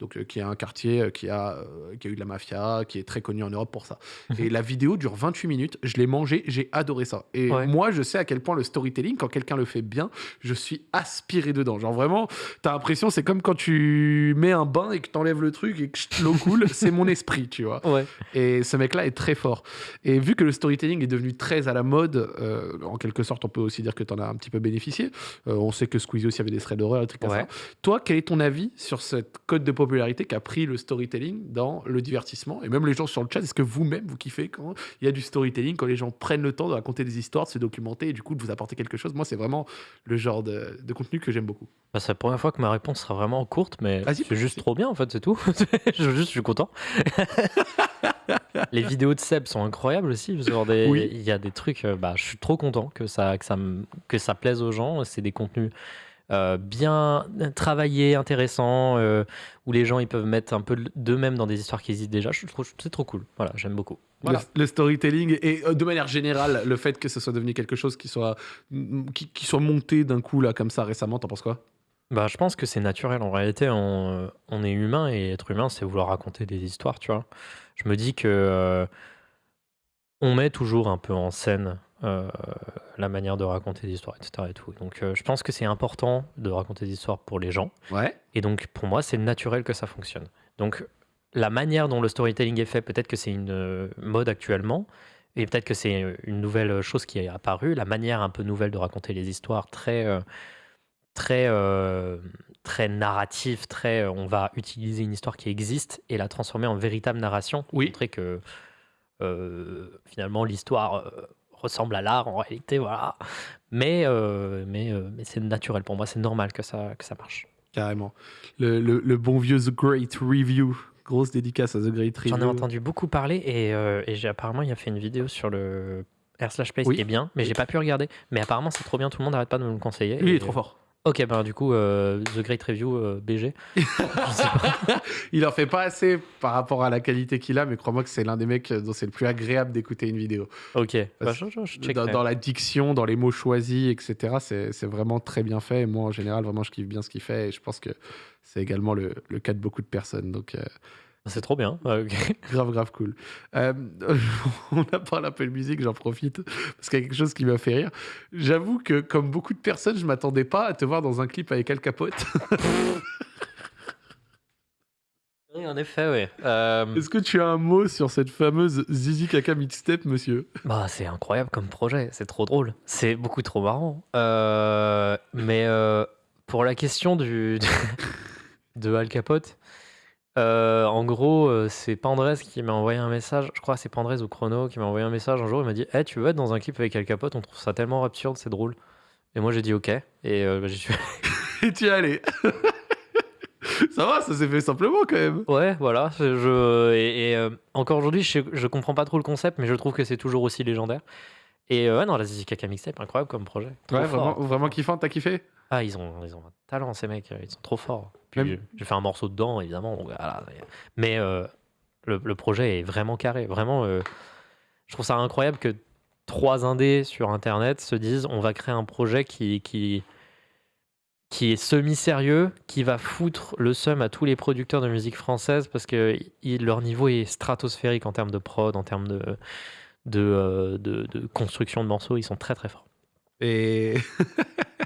Donc euh, qui est un quartier euh, qui a, euh, qui a eu de la mafia, qui est très connu en Europe pour ça. Mhm. et la vidéo dure 28 minutes. Je l'ai mangé, j'ai adoré ça. Et moi, je sais à quel point le storytelling, quand quelqu'un le fait bien, je suis aspiré dedans. Genre vraiment, t'as l'impression, c'est comme quand tu mets un bain et que t'enlèves le truc et que l'eau coule, *laughs* c'est mon esprit, tu vois. Ouais. Et ce mec-là est très fort. Et vu que le storytelling est devenu très à la mode, en quelque sorte, on peut aussi dire que tu en as un petit peu bénéficié. Euh, on sait que Squeezie aussi avait des threads d'horreur, et trucs comme ça. Toi, quel est ton avis sur cette code de popularité qu'a pris le storytelling dans le divertissement Et même les gens sur le chat, est-ce que vous-même, vous kiffez quand il y a du storytelling, quand les gens prennent le temps de raconter des histoires, de se documenter et du coup de vous apporter quelque chose? Moi, c'est vraiment le genre de, contenu que j'aime beaucoup. Bah, c'est la première fois que ma réponse sera vraiment courte, mais c'est juste trop bien en fait, c'est tout. *laughs* je, juste, je suis content. Les vidéos de Seb sont incroyables aussi. Des, Il y a des trucs, euh, bah, je suis trop content que ça, que ça, que ça plaise aux gens. C'est des contenus euh, bien travaillés, intéressants, euh, où les gens ils peuvent mettre un peu d'eux-mêmes dans des histoires qui existent déjà. C'est trop cool. Voilà, j'aime beaucoup. Le, storytelling et de manière générale, le fait que ce soit devenu quelque chose qui soit, qui, qui soit monté d'un coup là comme ça récemment, t'en penses quoi? Bah, je pense que c'est naturel. En réalité, on, on est humain et être humain, c'est vouloir raconter des histoires, tu vois. Je me dis que euh, on met toujours un peu en scène euh, la manière de raconter des histoires, etc. Et tout. Donc, euh, je pense que c'est important de raconter des histoires pour les gens. Ouais. Et donc, pour moi, c'est naturel que ça fonctionne. Donc, la manière dont le storytelling est fait, peut-être que c'est une mode actuellement, et peut-être que c'est une nouvelle chose qui est apparue, la manière un peu nouvelle de raconter les histoires, très très, euh, très narratif, très euh, on va utiliser une histoire qui existe et la transformer en véritable narration. Oui. Montrer que euh, finalement l'histoire ressemble à l'art en réalité, voilà. Mais, mais, mais c'est naturel pour moi, c'est normal que ça, que ça marche. Carrément. Le, le, bon vieux The Great Review. Grosse dédicace à The Great Review. J'en ai entendu beaucoup parler et, et j'ai apparemment il a fait une vidéo sur le R slash Place qui est bien, mais j'ai pas pu regarder. Mais apparemment c'est trop bien, tout le monde n'arrête pas de me le conseiller. il est trop fort. Ok, bah du coup, euh, The Great Review euh, BG. *laughs* il en fait pas assez par rapport à la qualité qu'il a, mais crois-moi que c'est l'un des mecs dont c'est le plus agréable d'écouter une vidéo. Ok, bah, dans, la diction, dans les mots choisis, etc., c'est vraiment très bien fait. Et moi, en général, vraiment, je kiffe bien ce qu'il fait. Et je pense que c'est également le, le, cas de beaucoup de personnes. Donc, euh, c'est trop bien. *laughs* grave, grave cool. Euh, *laughs* on a parlé un peu de musique, j'en profite, parce qu'il y a quelque chose qui m'a fait rire. J'avoue que, comme beaucoup de personnes, je m'attendais pas à te voir dans un clip avec Al Capote. *laughs* oui, en effet, oui. Euh, Est-ce que tu as un mot sur cette fameuse Zizi Kaka mixtape, monsieur? Bah, C'est incroyable comme projet, c'est trop drôle. C'est beaucoup trop marrant. Euh, mais pour la question du, de Al Capote, euh, en gros, euh, c'est Pandrez qui m'a envoyé un message. Je crois que c'est Pandrez ou Chrono qui m'a envoyé un message un jour. Il m'a dit hey, tu veux être dans un clip avec Al Capote On trouve ça tellement absurde, c'est drôle. Et moi, j'ai dit OK. Et euh, bah, j'y suis *laughs* *laughs* Et tu es allé. ça va, ça s'est fait simplement quand même. Ouais, voilà. Je, et, encore aujourd'hui, je, je comprends pas trop le concept, mais je trouve que c'est toujours aussi légendaire. Et ouais, non, la Zizi Kaka Mixtape, incroyable comme projet. ouais, vraiment, vraiment kiffant, t'as kiffé? Ah, ils ont, ils ont un talent, ces mecs, ils sont trop forts. Puis j'ai fait un morceau dedans, évidemment. Mais euh, le, projet est vraiment carré. Vraiment, euh, je trouve ça incroyable que trois indés sur Internet se disent on va créer un projet qui, qui, qui est semi-sérieux, qui va foutre le seum à tous les producteurs de musique française parce que leur niveau est stratosphérique en termes de prod, en termes de, de, euh, de construction de morceaux. Ils sont très très forts. Et *laughs*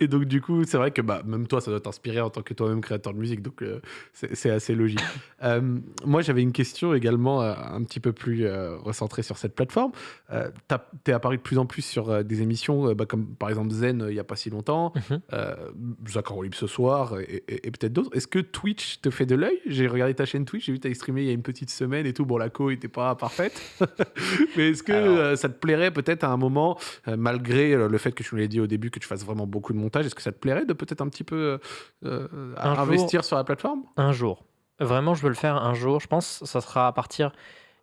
et donc, du coup, c'est vrai que bah, même toi, ça doit t'inspirer en tant que toi-même créateur de musique. Donc, euh, c'est assez logique. *laughs* Euh, moi, j'avais une question également euh, un petit peu plus recentrée sur cette plateforme. tu es apparu de plus en plus sur des émissions bah, comme par exemple Zen il n'y a pas si longtemps, mmh. Libre ce soir et, peut-être d'autres. Est-ce que Twitch te fait de l'œil? J'ai regardé ta chaîne Twitch, j'ai vu que tu as streamé il y a une petite semaine et tout. Bon, la co n'était pas parfaite. *laughs* Mais est-ce que ça te plairait peut-être à un moment, malgré le fait que tu nous l'as dit au début, que tu fasses vraiment beaucoup de montage. Est-ce que ça te plairait de peut-être un petit peu euh, euh, investir sur la plateforme? Un jour. Vraiment, je veux le faire un jour. Je pense que ça sera à partir.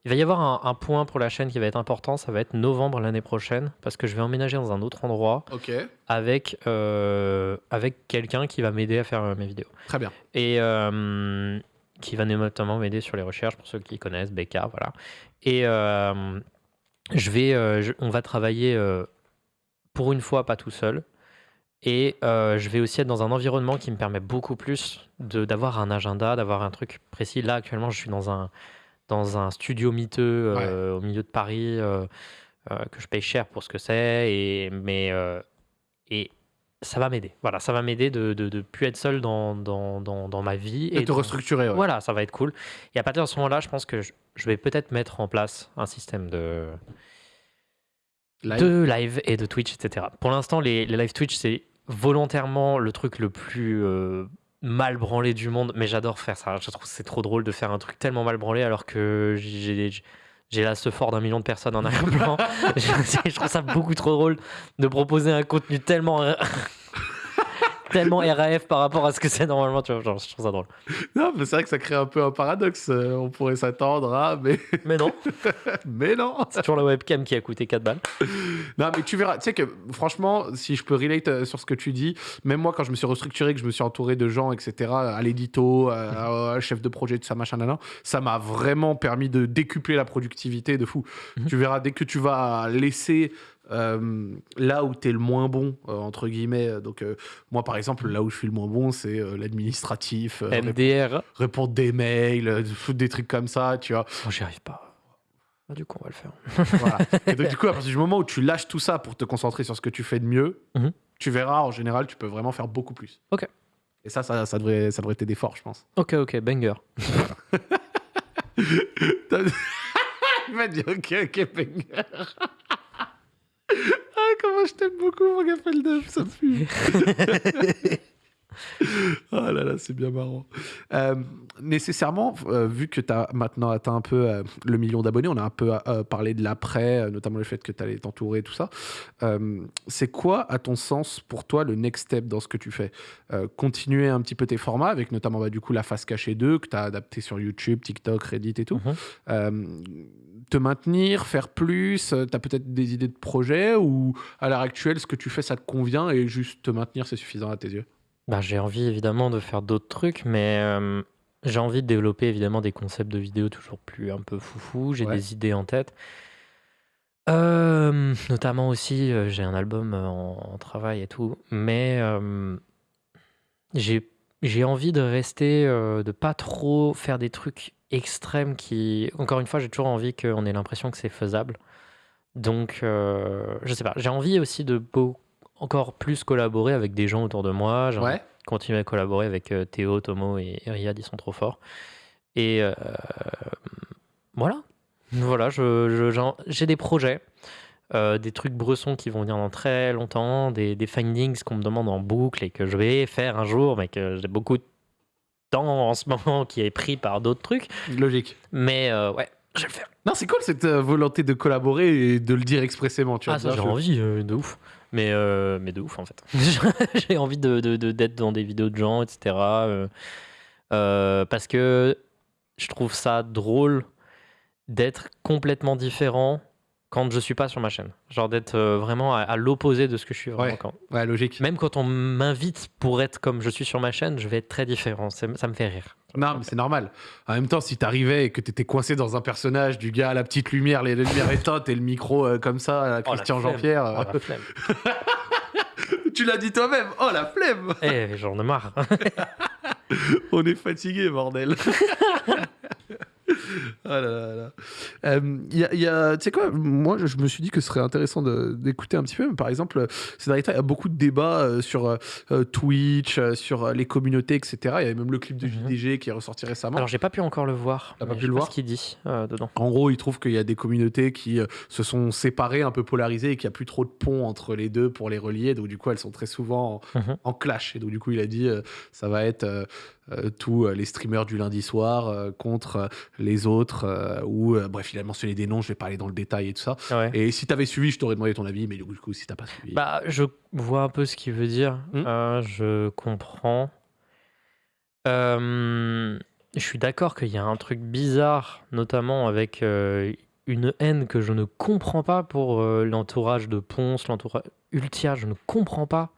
Il va y avoir un, point pour la chaîne qui va être important. Ça va être novembre l'année prochaine parce que je vais emménager dans un autre endroit avec, euh, avec quelqu'un qui va m'aider à faire mes vidéos. Très bien. Et qui va notamment m'aider sur les recherches pour ceux qui connaissent Becca. Voilà. Et je vais, on va travailler pour une fois pas tout seul. Et euh, je vais aussi être dans un environnement qui me permet beaucoup plus d'avoir un agenda, d'avoir un truc précis. Là, actuellement, je suis dans un, dans un studio miteux euh, au milieu de Paris, euh, que je paye cher pour ce que c'est. Et, mais, et ça va m'aider. Voilà, ça va m'aider de ne de, plus être seul dans, dans, dans, dans ma vie. Et, de te restructurer. Voilà, ça va être cool. Et à partir de ce moment-là, je pense que je, je vais peut-être mettre en place un système de de live et de Twitch, etc. Pour l'instant, les, live Twitch, c'est volontairement le truc le plus euh, mal branlé du monde, mais j'adore faire ça. Je trouve que c'est trop drôle de faire un truc tellement mal branlé alors que j'ai j'ai là ce fort d'un million de personnes en arrière-plan. *laughs* *laughs* je trouve ça beaucoup trop drôle de proposer un contenu tellement tellement RAF par rapport à ce que c'est normalement, tu vois, genre, je trouve ça drôle. Non, mais c'est vrai que ça crée un peu un paradoxe. Euh, on pourrait s'attendre à, mais. *laughs* Mais non. mais non. C'est toujours la webcam qui a coûté 4 balles. Non, mais tu verras. Tu sais que, franchement, si je peux relate euh, sur ce que tu dis, même moi, quand je me suis restructuré, que je me suis entouré de gens, etc., à l'édito, à, chef de projet, tout ça, machin, nan, ça m'a vraiment permis de décupler la productivité de fou. Mhm. Tu verras, dès que tu vas laisser euh, là où tu es le moins bon, euh, entre guillemets, donc euh, moi par exemple, là où je suis le moins bon, c'est l'administratif, MDR, répondre des mails, des trucs comme ça, tu vois. Moi j'y arrive pas. Ah, du coup, on va le faire. voilà. *laughs* Et donc, du coup, à partir du moment où tu lâches tout ça pour te concentrer sur ce que tu fais de mieux, mhm. tu verras, en général, tu peux vraiment faire beaucoup plus. Ok. Et ça, ça, ça devrait, ça devrait t'aider fort, je pense. Ok, ok, banger. *laughs* *laughs* Il m'a dit ok, ok, banger. Ah, comment je t'aime beaucoup, mon gars Feldev, ça pue. oh *laughs* là là, c'est bien marrant. Euh, nécessairement, euh, vu que tu as maintenant atteint un peu euh, le million d'abonnés, on a un peu parlé de l'après, notamment le fait que tu allais t'entourer, tout ça. c'est quoi, à ton sens, pour toi, le next step dans ce que tu fais? Continuer un petit peu tes formats, avec notamment bah, du coup la face cachée 2 que tu as adapté sur YouTube, TikTok, Reddit et tout. Mhm. Te maintenir, faire plus Tu as peut-être des idées de projet ou à l'heure actuelle, ce que tu fais, ça te convient et juste te maintenir, c'est suffisant à tes yeux? Bah, j'ai envie évidemment de faire d'autres trucs, mais j'ai envie de développer évidemment des concepts de vidéos toujours plus un peu foufou. J'ai des idées en tête. notamment aussi, j'ai un album en, travail et tout, mais j'ai j'ai envie de rester, de pas trop faire des trucs extrêmes qui, encore une fois, j'ai toujours envie qu'on ait l'impression que c'est faisable. Donc, je sais pas, j'ai envie aussi de beaucoup encore plus collaborer avec des gens autour de moi. J'ai continuer à collaborer avec euh, Théo, Tomo et, Riyad, ils sont trop forts. Et euh, voilà. Voilà, je, j'ai des projets, euh, des trucs bressons qui vont venir dans très longtemps, des, des findings qu'on me demande en boucle et que je vais faire un jour, mais que j'ai beaucoup de temps en ce moment qui est pris par d'autres trucs. Logique. Mais ouais, je vais le faire. Non, c'est cool cette volonté de collaborer et de le dire expressément. Tu ah, ça, j'ai envie de ouf. Mais, euh, mais de ouf, en fait. *laughs* J'ai envie d'être de, de, dans des vidéos de gens, etc. Euh, euh, parce que je trouve ça drôle d'être complètement différent quand je suis pas sur ma chaîne. Genre d'être vraiment à, l'opposé de ce que je suis vraiment quand. Ouais, logique. Même quand on m'invite pour être comme je suis sur ma chaîne, je vais être très différent. Ça me fait rire. Non, mais c'est normal. En même temps, si t'arrivais et que t'étais coincé dans un personnage du gars à la petite lumière, les lumières éteintes et le micro euh, comme ça, oh, Christian Jean-Pierre. Oh, *laughs* tu l'as dit toi-même. Oh la flemme Eh, j'en ai marre. *laughs* On est fatigué, bordel. *laughs* *laughs* ah là là là. Euh, y a, tu sais quoi, moi je me suis dit que ce serait intéressant d'écouter un petit peu. Par exemple, ces derniers temps, il y a beaucoup de débats euh, sur euh, Twitch, sur les communautés, etc. Il y avait même le clip de mhm. JDG qui est ressorti récemment. Alors j'ai pas pu encore le voir. pas pu le voir Ce qu'il dit dedans. En gros, il trouve qu'il y a des communautés qui se sont séparées, un peu polarisées, et qu'il n'y a plus trop de ponts entre les deux pour les relier. Donc du coup, elles sont très souvent en, mhm. en clash. Et donc du coup, il a dit, ça va être tous euh, les streamers du lundi soir euh, contre les autres, ou bref, il a mentionné des noms, je vais pas aller dans le détail et tout ça. Et si tu avais suivi, je t'aurais demandé ton avis, mais du coup, si t'as pas suivi. Bah, je vois un peu ce qu'il veut dire, hmm. je comprends. je suis d'accord qu'il y a un truc bizarre, notamment avec une haine que je ne comprends pas pour l'entourage de Ponce, l'entourage Ultia, je ne comprends pas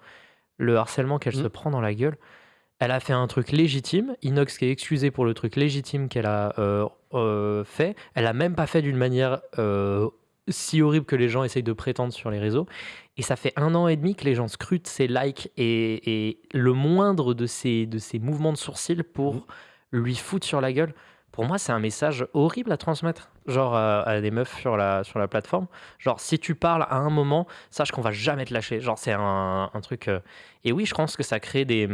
le harcèlement qu'elle hmm. se prend dans la gueule. Elle a fait un truc légitime. Inox qui est excusé pour le truc légitime qu'elle a euh, euh, fait. Elle a même pas fait d'une manière euh, si horrible que les gens essayent de prétendre sur les réseaux. Et ça fait un an et demi que les gens scrutent ses likes et, le moindre de ses, de ses mouvements de sourcils pour mmh. lui foutre sur la gueule. Pour moi, c'est un message horrible à transmettre, genre à, des meufs sur la, sur la plateforme. Genre, si tu parles à un moment, sache qu'on va jamais te lâcher. Genre, c'est un, un truc. Et oui, je pense que ça crée des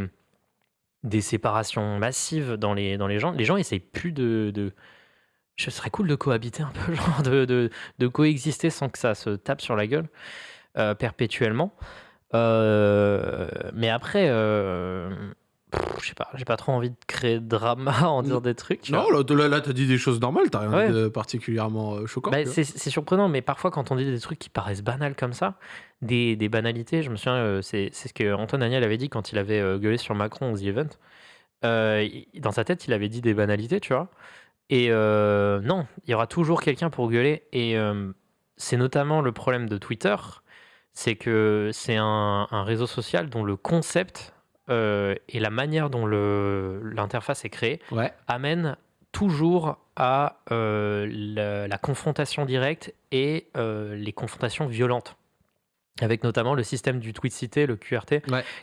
des séparations massives dans les, dans les gens. Les gens essayent plus de, de... Ce serait cool de cohabiter un peu, *laughs* genre de, de, coexister sans que ça se tape sur la gueule euh, perpétuellement. Euh, mais après, euh, je sais pas, j'ai pas trop envie de créer de drama *laughs* en dire des trucs. non, là, là, t'as dit des choses normales, t'as rien de particulièrement euh, choquant. Bah, c'est surprenant, mais parfois quand on dit des trucs qui paraissent banals comme ça, des, des banalités, je me souviens, euh, c'est ce que Antoine Daniel avait dit quand il avait euh, gueulé sur Macron aux The Event. dans sa tête, il avait dit des banalités, tu vois. Et non, il y aura toujours quelqu'un pour gueuler. Et c'est notamment le problème de Twitter, c'est que c'est un, un réseau social dont le concept euh, et la manière dont l'interface est créée amène toujours à euh, la, confrontation directe et euh, les confrontations violentes avec notamment le système du tweet cité, le QRT,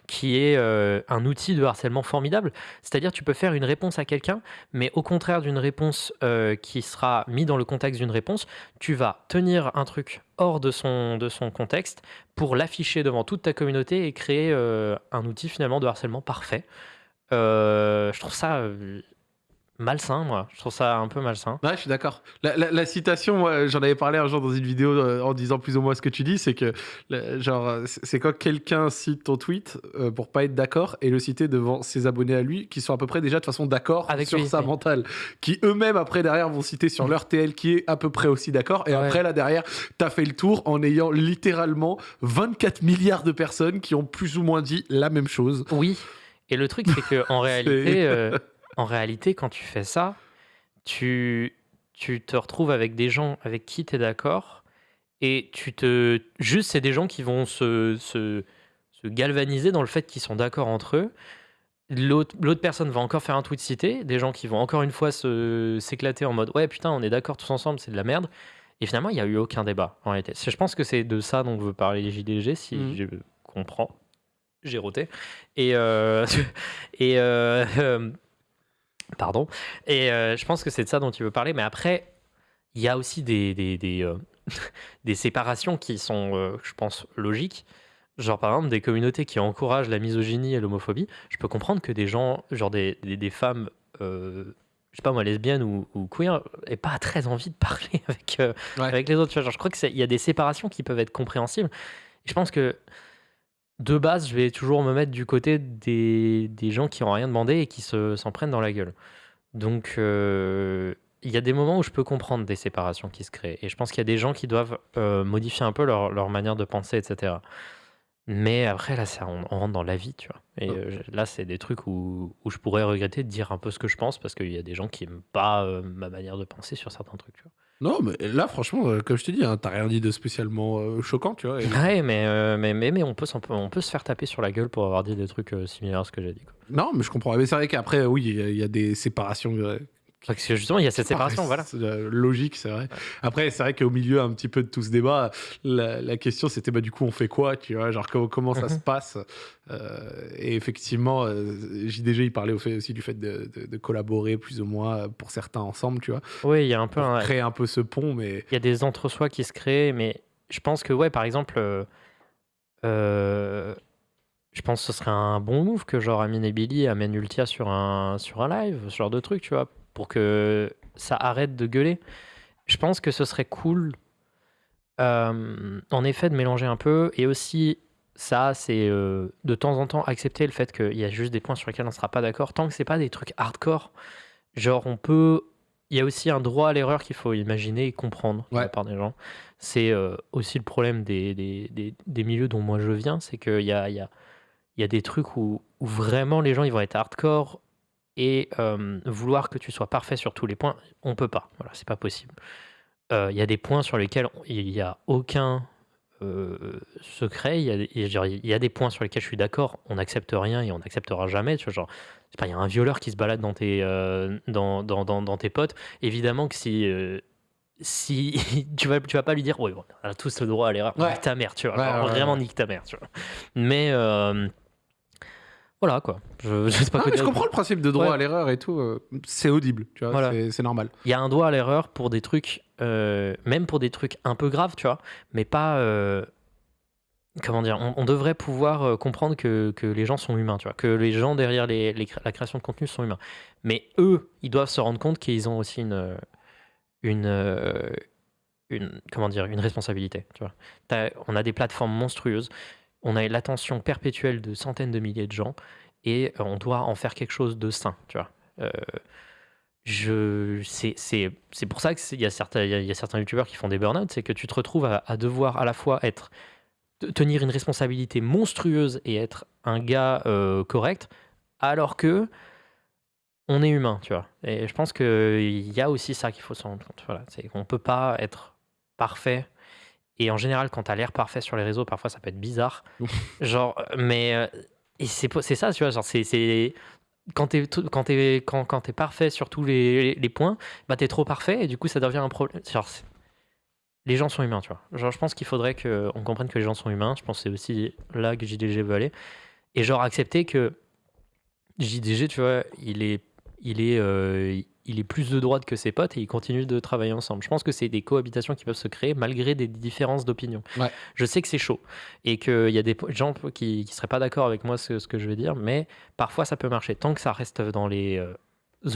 qui est euh, un outil de harcèlement formidable. C'est-à-dire tu peux faire une réponse à quelqu'un, mais au contraire d'une réponse euh, qui sera mise dans le contexte d'une réponse, tu vas tenir un truc hors de son, de son contexte pour l'afficher devant toute ta communauté et créer euh, un outil finalement de harcèlement parfait. je trouve ça malsain, moi. Je trouve ça un peu malsain. Ouais, je suis d'accord. La, citation, j'en avais parlé un jour dans une vidéo euh, en disant plus ou moins ce que tu dis, c'est que, genre, c'est quand quelqu'un cite ton tweet euh, pour pas être d'accord et le citer devant ses abonnés à lui, qui sont à peu près déjà de façon d'accord sur sa mentale, qui eux-mêmes après derrière vont citer sur leur TL qui est à peu près aussi d'accord, et après là derrière, t'as fait le tour en ayant littéralement 24 milliards de personnes qui ont plus ou moins dit la même chose. Oui. Et le truc, c'est que en *laughs* réalité, euh, *laughs* en réalité, quand tu fais ça, tu, tu te retrouves avec des gens avec qui tu es d'accord et tu te. Juste, c'est des gens qui vont se, se, se galvaniser dans le fait qu'ils sont d'accord entre eux. L'autre personne va encore faire un tweet cité, des gens qui vont encore une fois s'éclater en mode ouais putain on est d'accord tous ensemble c'est de la merde et finalement il n'y a eu aucun débat en réalité. Je pense que c'est de ça dont veut parler les JDG si mmh. je comprends. J'ai roté. Et, euh, *laughs* et euh, *laughs* euh, Pardon. Et euh, je pense que c'est de ça dont tu veux parler. Mais après, il y a aussi des, des, des, euh, *laughs* des séparations qui sont, euh, je pense, logiques. Genre, par exemple, des communautés qui encouragent la misogynie et l'homophobie. Je peux comprendre que des gens, genre des, des, femmes, je sais pas moi, lesbiennes ou, ou queer, aient pas très envie de parler *laughs* avec, avec les autres. Genre, je crois qu'il y a des séparations qui peuvent être compréhensibles. je pense que de base, je vais toujours me mettre du côté des, des gens qui n'ont rien demandé et qui se, s'en prennent dans la gueule. Donc, euh, il y a des moments où je peux comprendre des séparations qui se créent. Et je pense qu'il y a des gens qui doivent euh, modifier un peu leur, leur, manière de penser, etc. Mais après, là, ça, on, rentre dans la vie, tu vois. Et euh, là, c'est des trucs où, où, je pourrais regretter de dire un peu ce que je pense parce qu'il y a des gens qui n'aiment pas ma manière de penser sur certains trucs, tu vois. Non, mais là, franchement, euh, comme je te dis, hein, t'as rien dit de spécialement euh, choquant, tu vois. Ouais, mais, euh, mais, mais, mais on, peut, on, peut, se faire taper sur la gueule pour avoir dit des trucs similaires à ce que j'ai dit. Quoi. Non, mais je comprends. Mais c'est vrai qu'après, oui, il y, a des séparations parce que justement, il y a cette séparation, voilà. logique, c'est vrai. Après, c'est vrai qu'au milieu un petit peu de tout ce débat, la, question c'était bah, du coup, on fait quoi Tu vois, genre comment, ça mhm. se passe euh, Et effectivement, euh, JDG, il parlait aussi du fait de, collaborer plus ou moins pour certains ensemble, tu vois. Oui, il y a un peu. Un, créer un peu ce pont, mais. Il y a des entre-soi qui se créent, mais je pense que, ouais, par exemple. Euh, je pense que ce serait un bon move que genre Amine et Billy amènent Ultia sur un, sur un live, ce genre de truc, tu vois, pour que ça arrête de gueuler. Je pense que ce serait cool, euh, en effet, de mélanger un peu. Et aussi, ça, c'est euh, de temps en temps accepter le fait qu'il y a juste des points sur lesquels on ne sera pas d'accord. Tant que c'est pas des trucs hardcore, genre on peut. Il y a aussi un droit à l'erreur qu'il faut imaginer et comprendre de la part des gens. C'est euh, aussi le problème des, des, des, milieux dont moi je viens, c'est qu'il y a, y, a, y a des trucs où, où, vraiment les gens ils vont être hardcore et vouloir que tu sois parfait sur tous les points, on peut pas. Voilà, c'est pas possible. Il y a des points sur lesquels il n'y a aucun secret. Il y, a, des points sur lesquels je suis d'accord. On n'accepte rien et on n'acceptera jamais. Tu vois, genre, pas, il y a un violeur qui se balade dans tes, dans, dans, dans, tes potes. Évidemment que si si *laughs* tu vas tu vas pas lui dire oui on a tous le droit à l'erreur nique ta mère tu vois vraiment nique ta mère tu vois mais voilà quoi. Je, *laughs* sais pas je comprends le principe de droit à l'erreur et tout. Euh, c'est audible, tu vois, c'est normal. Il y a un droit à l'erreur pour des trucs, euh, même pour des trucs un peu graves, tu vois, mais pas. Euh, comment dire on, devrait pouvoir comprendre que, que, les gens sont humains, tu vois, que les gens derrière les, la création de contenu sont humains. Mais eux, ils doivent se rendre compte qu'ils ont aussi une. une une, comment dire, une responsabilité. Tu vois. on a des plateformes monstrueuses on a l'attention perpétuelle de centaines de milliers de gens et on doit en faire quelque chose de sain, tu vois. je, c'est, pour ça qu'il y, a certains, il y a certains youtubeurs qui font des burn-out, c'est que tu te retrouves à, devoir à la fois être tenir une responsabilité monstrueuse et être un gars correct, alors que on est humain, tu vois. Et je pense qu'il y a aussi ça qu'il faut se rendre compte. Voilà, c'est qu'on peut pas être parfait. Et en général, quand tu as l'air parfait sur les réseaux, parfois ça peut être bizarre. *laughs* genre, mais euh, et c'est ça, tu vois. Genre, c'est quand tu es, quand es, quand, quand es parfait sur tous les, les, points, bah tu es trop parfait et du coup ça devient un problème. Genre, les gens sont humains, tu vois. Genre, je pense qu'il faudrait qu'on comprenne que les gens sont humains. Je pense que c'est aussi là que JDG veut aller. Et genre accepter que JDG, tu vois, il est il est, euh, il est plus de droite que ses potes et ils continuent de travailler ensemble. Je pense que c'est des cohabitations qui peuvent se créer malgré des différences d'opinion. Je sais que c'est chaud et qu'il y a des gens qui ne seraient pas d'accord avec moi ce, ce, que je vais dire, mais parfois ça peut marcher tant que ça reste dans les euh,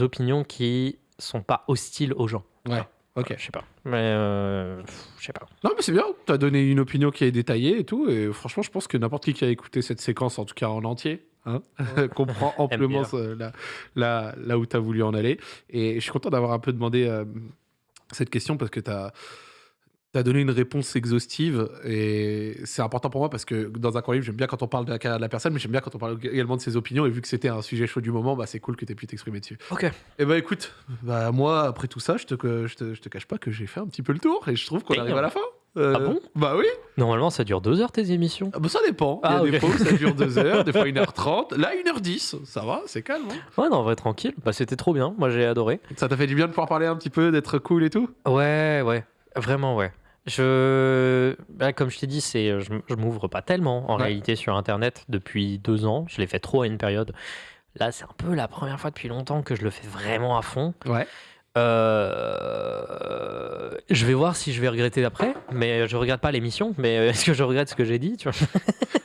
opinions qui sont pas hostiles aux gens. Ouais. Ok. Je sais pas. Mais euh, je sais pas. Non, mais c'est bien. Tu as donné une opinion qui est détaillée et tout. Et franchement, je pense que n'importe qui qui a écouté cette séquence, en tout cas en entier, Hein, *laughs* comprend *laughs* amplement là, là, où tu as voulu en aller. Et je suis content d'avoir un peu demandé euh, cette question parce que tu as, as, donné une réponse exhaustive et c'est important pour moi parce que dans un cours livre, j'aime bien quand on parle de la carrière de la personne, mais j'aime bien quand on parle également de ses opinions. Et vu que c'était un sujet chaud du moment, bah, c'est cool que tu aies pu t'exprimer dessus. Ok. Et bah écoute, bah, moi, après tout ça, je te, je te, je te cache pas que j'ai fait un petit peu le tour et je trouve qu'on arrive à la fin. Euh, ah bon? Bah oui. Normalement, ça dure deux heures tes émissions. Ah bah ça dépend. Il y a ah, des fois où ça dure deux *laughs* heures, des fois 1h30. Là, 1h10. Ça va, c'est calme. Hein ouais, non, en vrai, tranquille. Bah, c'était trop bien. Moi, j'ai adoré. Ça t'a fait du bien de pouvoir parler un petit peu, d'être cool et tout? Ouais, ouais. Vraiment, ouais. Je, bah, comme je t'ai dit, c'est, je, je m'ouvre pas tellement en réalité sur Internet depuis deux ans. Je l'ai fait trop à une période. Là, c'est un peu la première fois depuis longtemps que je le fais vraiment à fond. Ouais. Euh, je vais voir si je vais regretter après, mais je regrette pas l'émission. Mais *laughs* est-ce que je regrette ce que j'ai dit tu vois? *laughs*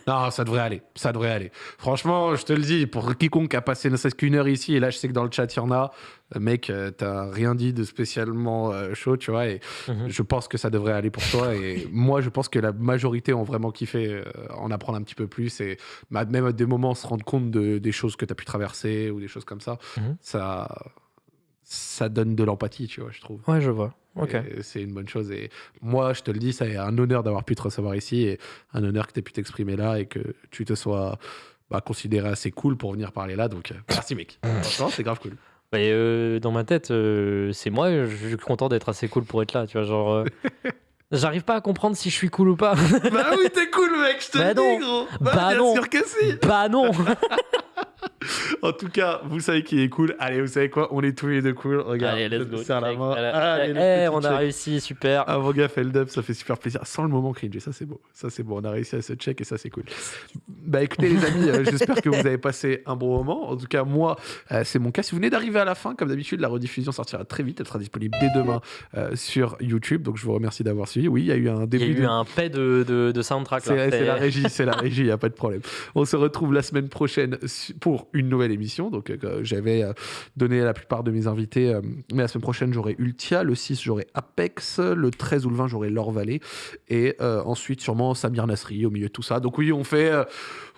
Non, ça devrait aller. Ça devrait aller. Franchement, je te le dis, pour quiconque a passé ne serait-ce qu'une heure ici, et là, je sais que dans le chat, il y en a, euh, mec, euh, t'as rien dit de spécialement chaud, tu vois, et mhm. je pense que ça devrait aller pour toi. Et *laughs* moi, je pense que la majorité ont vraiment kiffé en apprendre un petit peu plus et même à des moments se rendre compte de, des choses que tu as pu traverser ou des choses comme ça. Mhm. Ça ça donne de l'empathie, tu vois, je trouve. Ouais, je vois. Ok. C'est une bonne chose. Et moi, je te le dis, c'est un honneur d'avoir pu te recevoir ici et un honneur que tu aies pu t'exprimer là et que tu te sois bah, considéré assez cool pour venir parler là. Donc, euh, merci, mec. *coughs* Franchement, c'est grave cool. Mais euh, dans ma tête, euh, c'est moi, je suis content d'être assez cool pour être là, tu vois, genre... *laughs* J'arrive pas à comprendre si je suis cool ou pas. bah oui, t'es cool, mec, je te bah dis, gros. Bah, bah non. sûr que si. Bah non. *laughs* *laughs* en tout cas, vous savez qui est cool. Allez, vous savez quoi? On est tous les deux cool. Regarde, Allez, let's go. Serre la main. Allez, on a réussi, super. Ah, mon gars, fait le dub, ça fait super plaisir. Sans le moment cringe, ça c'est beau. Ça c'est beau. On a réussi à se check et ça c'est cool. Bah écoutez, les amis, euh, j'espère que vous avez passé un bon moment. En tout cas, moi, euh, c'est mon cas. Si vous venez d'arriver à la fin, comme d'habitude, la rediffusion sortira très vite. Elle sera disponible dès demain euh, sur YouTube. Donc je vous remercie d'avoir suivi. Oui, il y a eu un début. Il y a eu un paix de, de, soundtrack. C'est la régie, c'est la régie, il n'y a pas de problème. On se retrouve la semaine prochaine pour une nouvelle émission. Donc, euh, j'avais euh, donné à la plupart de mes invités. Euh, mais la semaine prochaine, j'aurai Ultia. Le 6, j'aurai Apex. Le 13 ou le 20, j'aurai Laure Vallée. Et ensuite, sûrement Samir Nasri au milieu de tout ça. Donc, oui, on fait.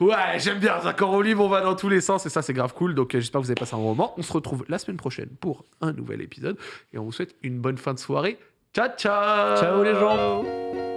ouais, j'aime bien D'accord au livre, on va dans tous les sens. Et ça, c'est grave cool. Donc, j'espère que vous avez passé un bon moment. On se retrouve la semaine prochaine pour un nouvel épisode. Et on vous souhaite une bonne fin de soirée. Ciao, ciao Ciao les gens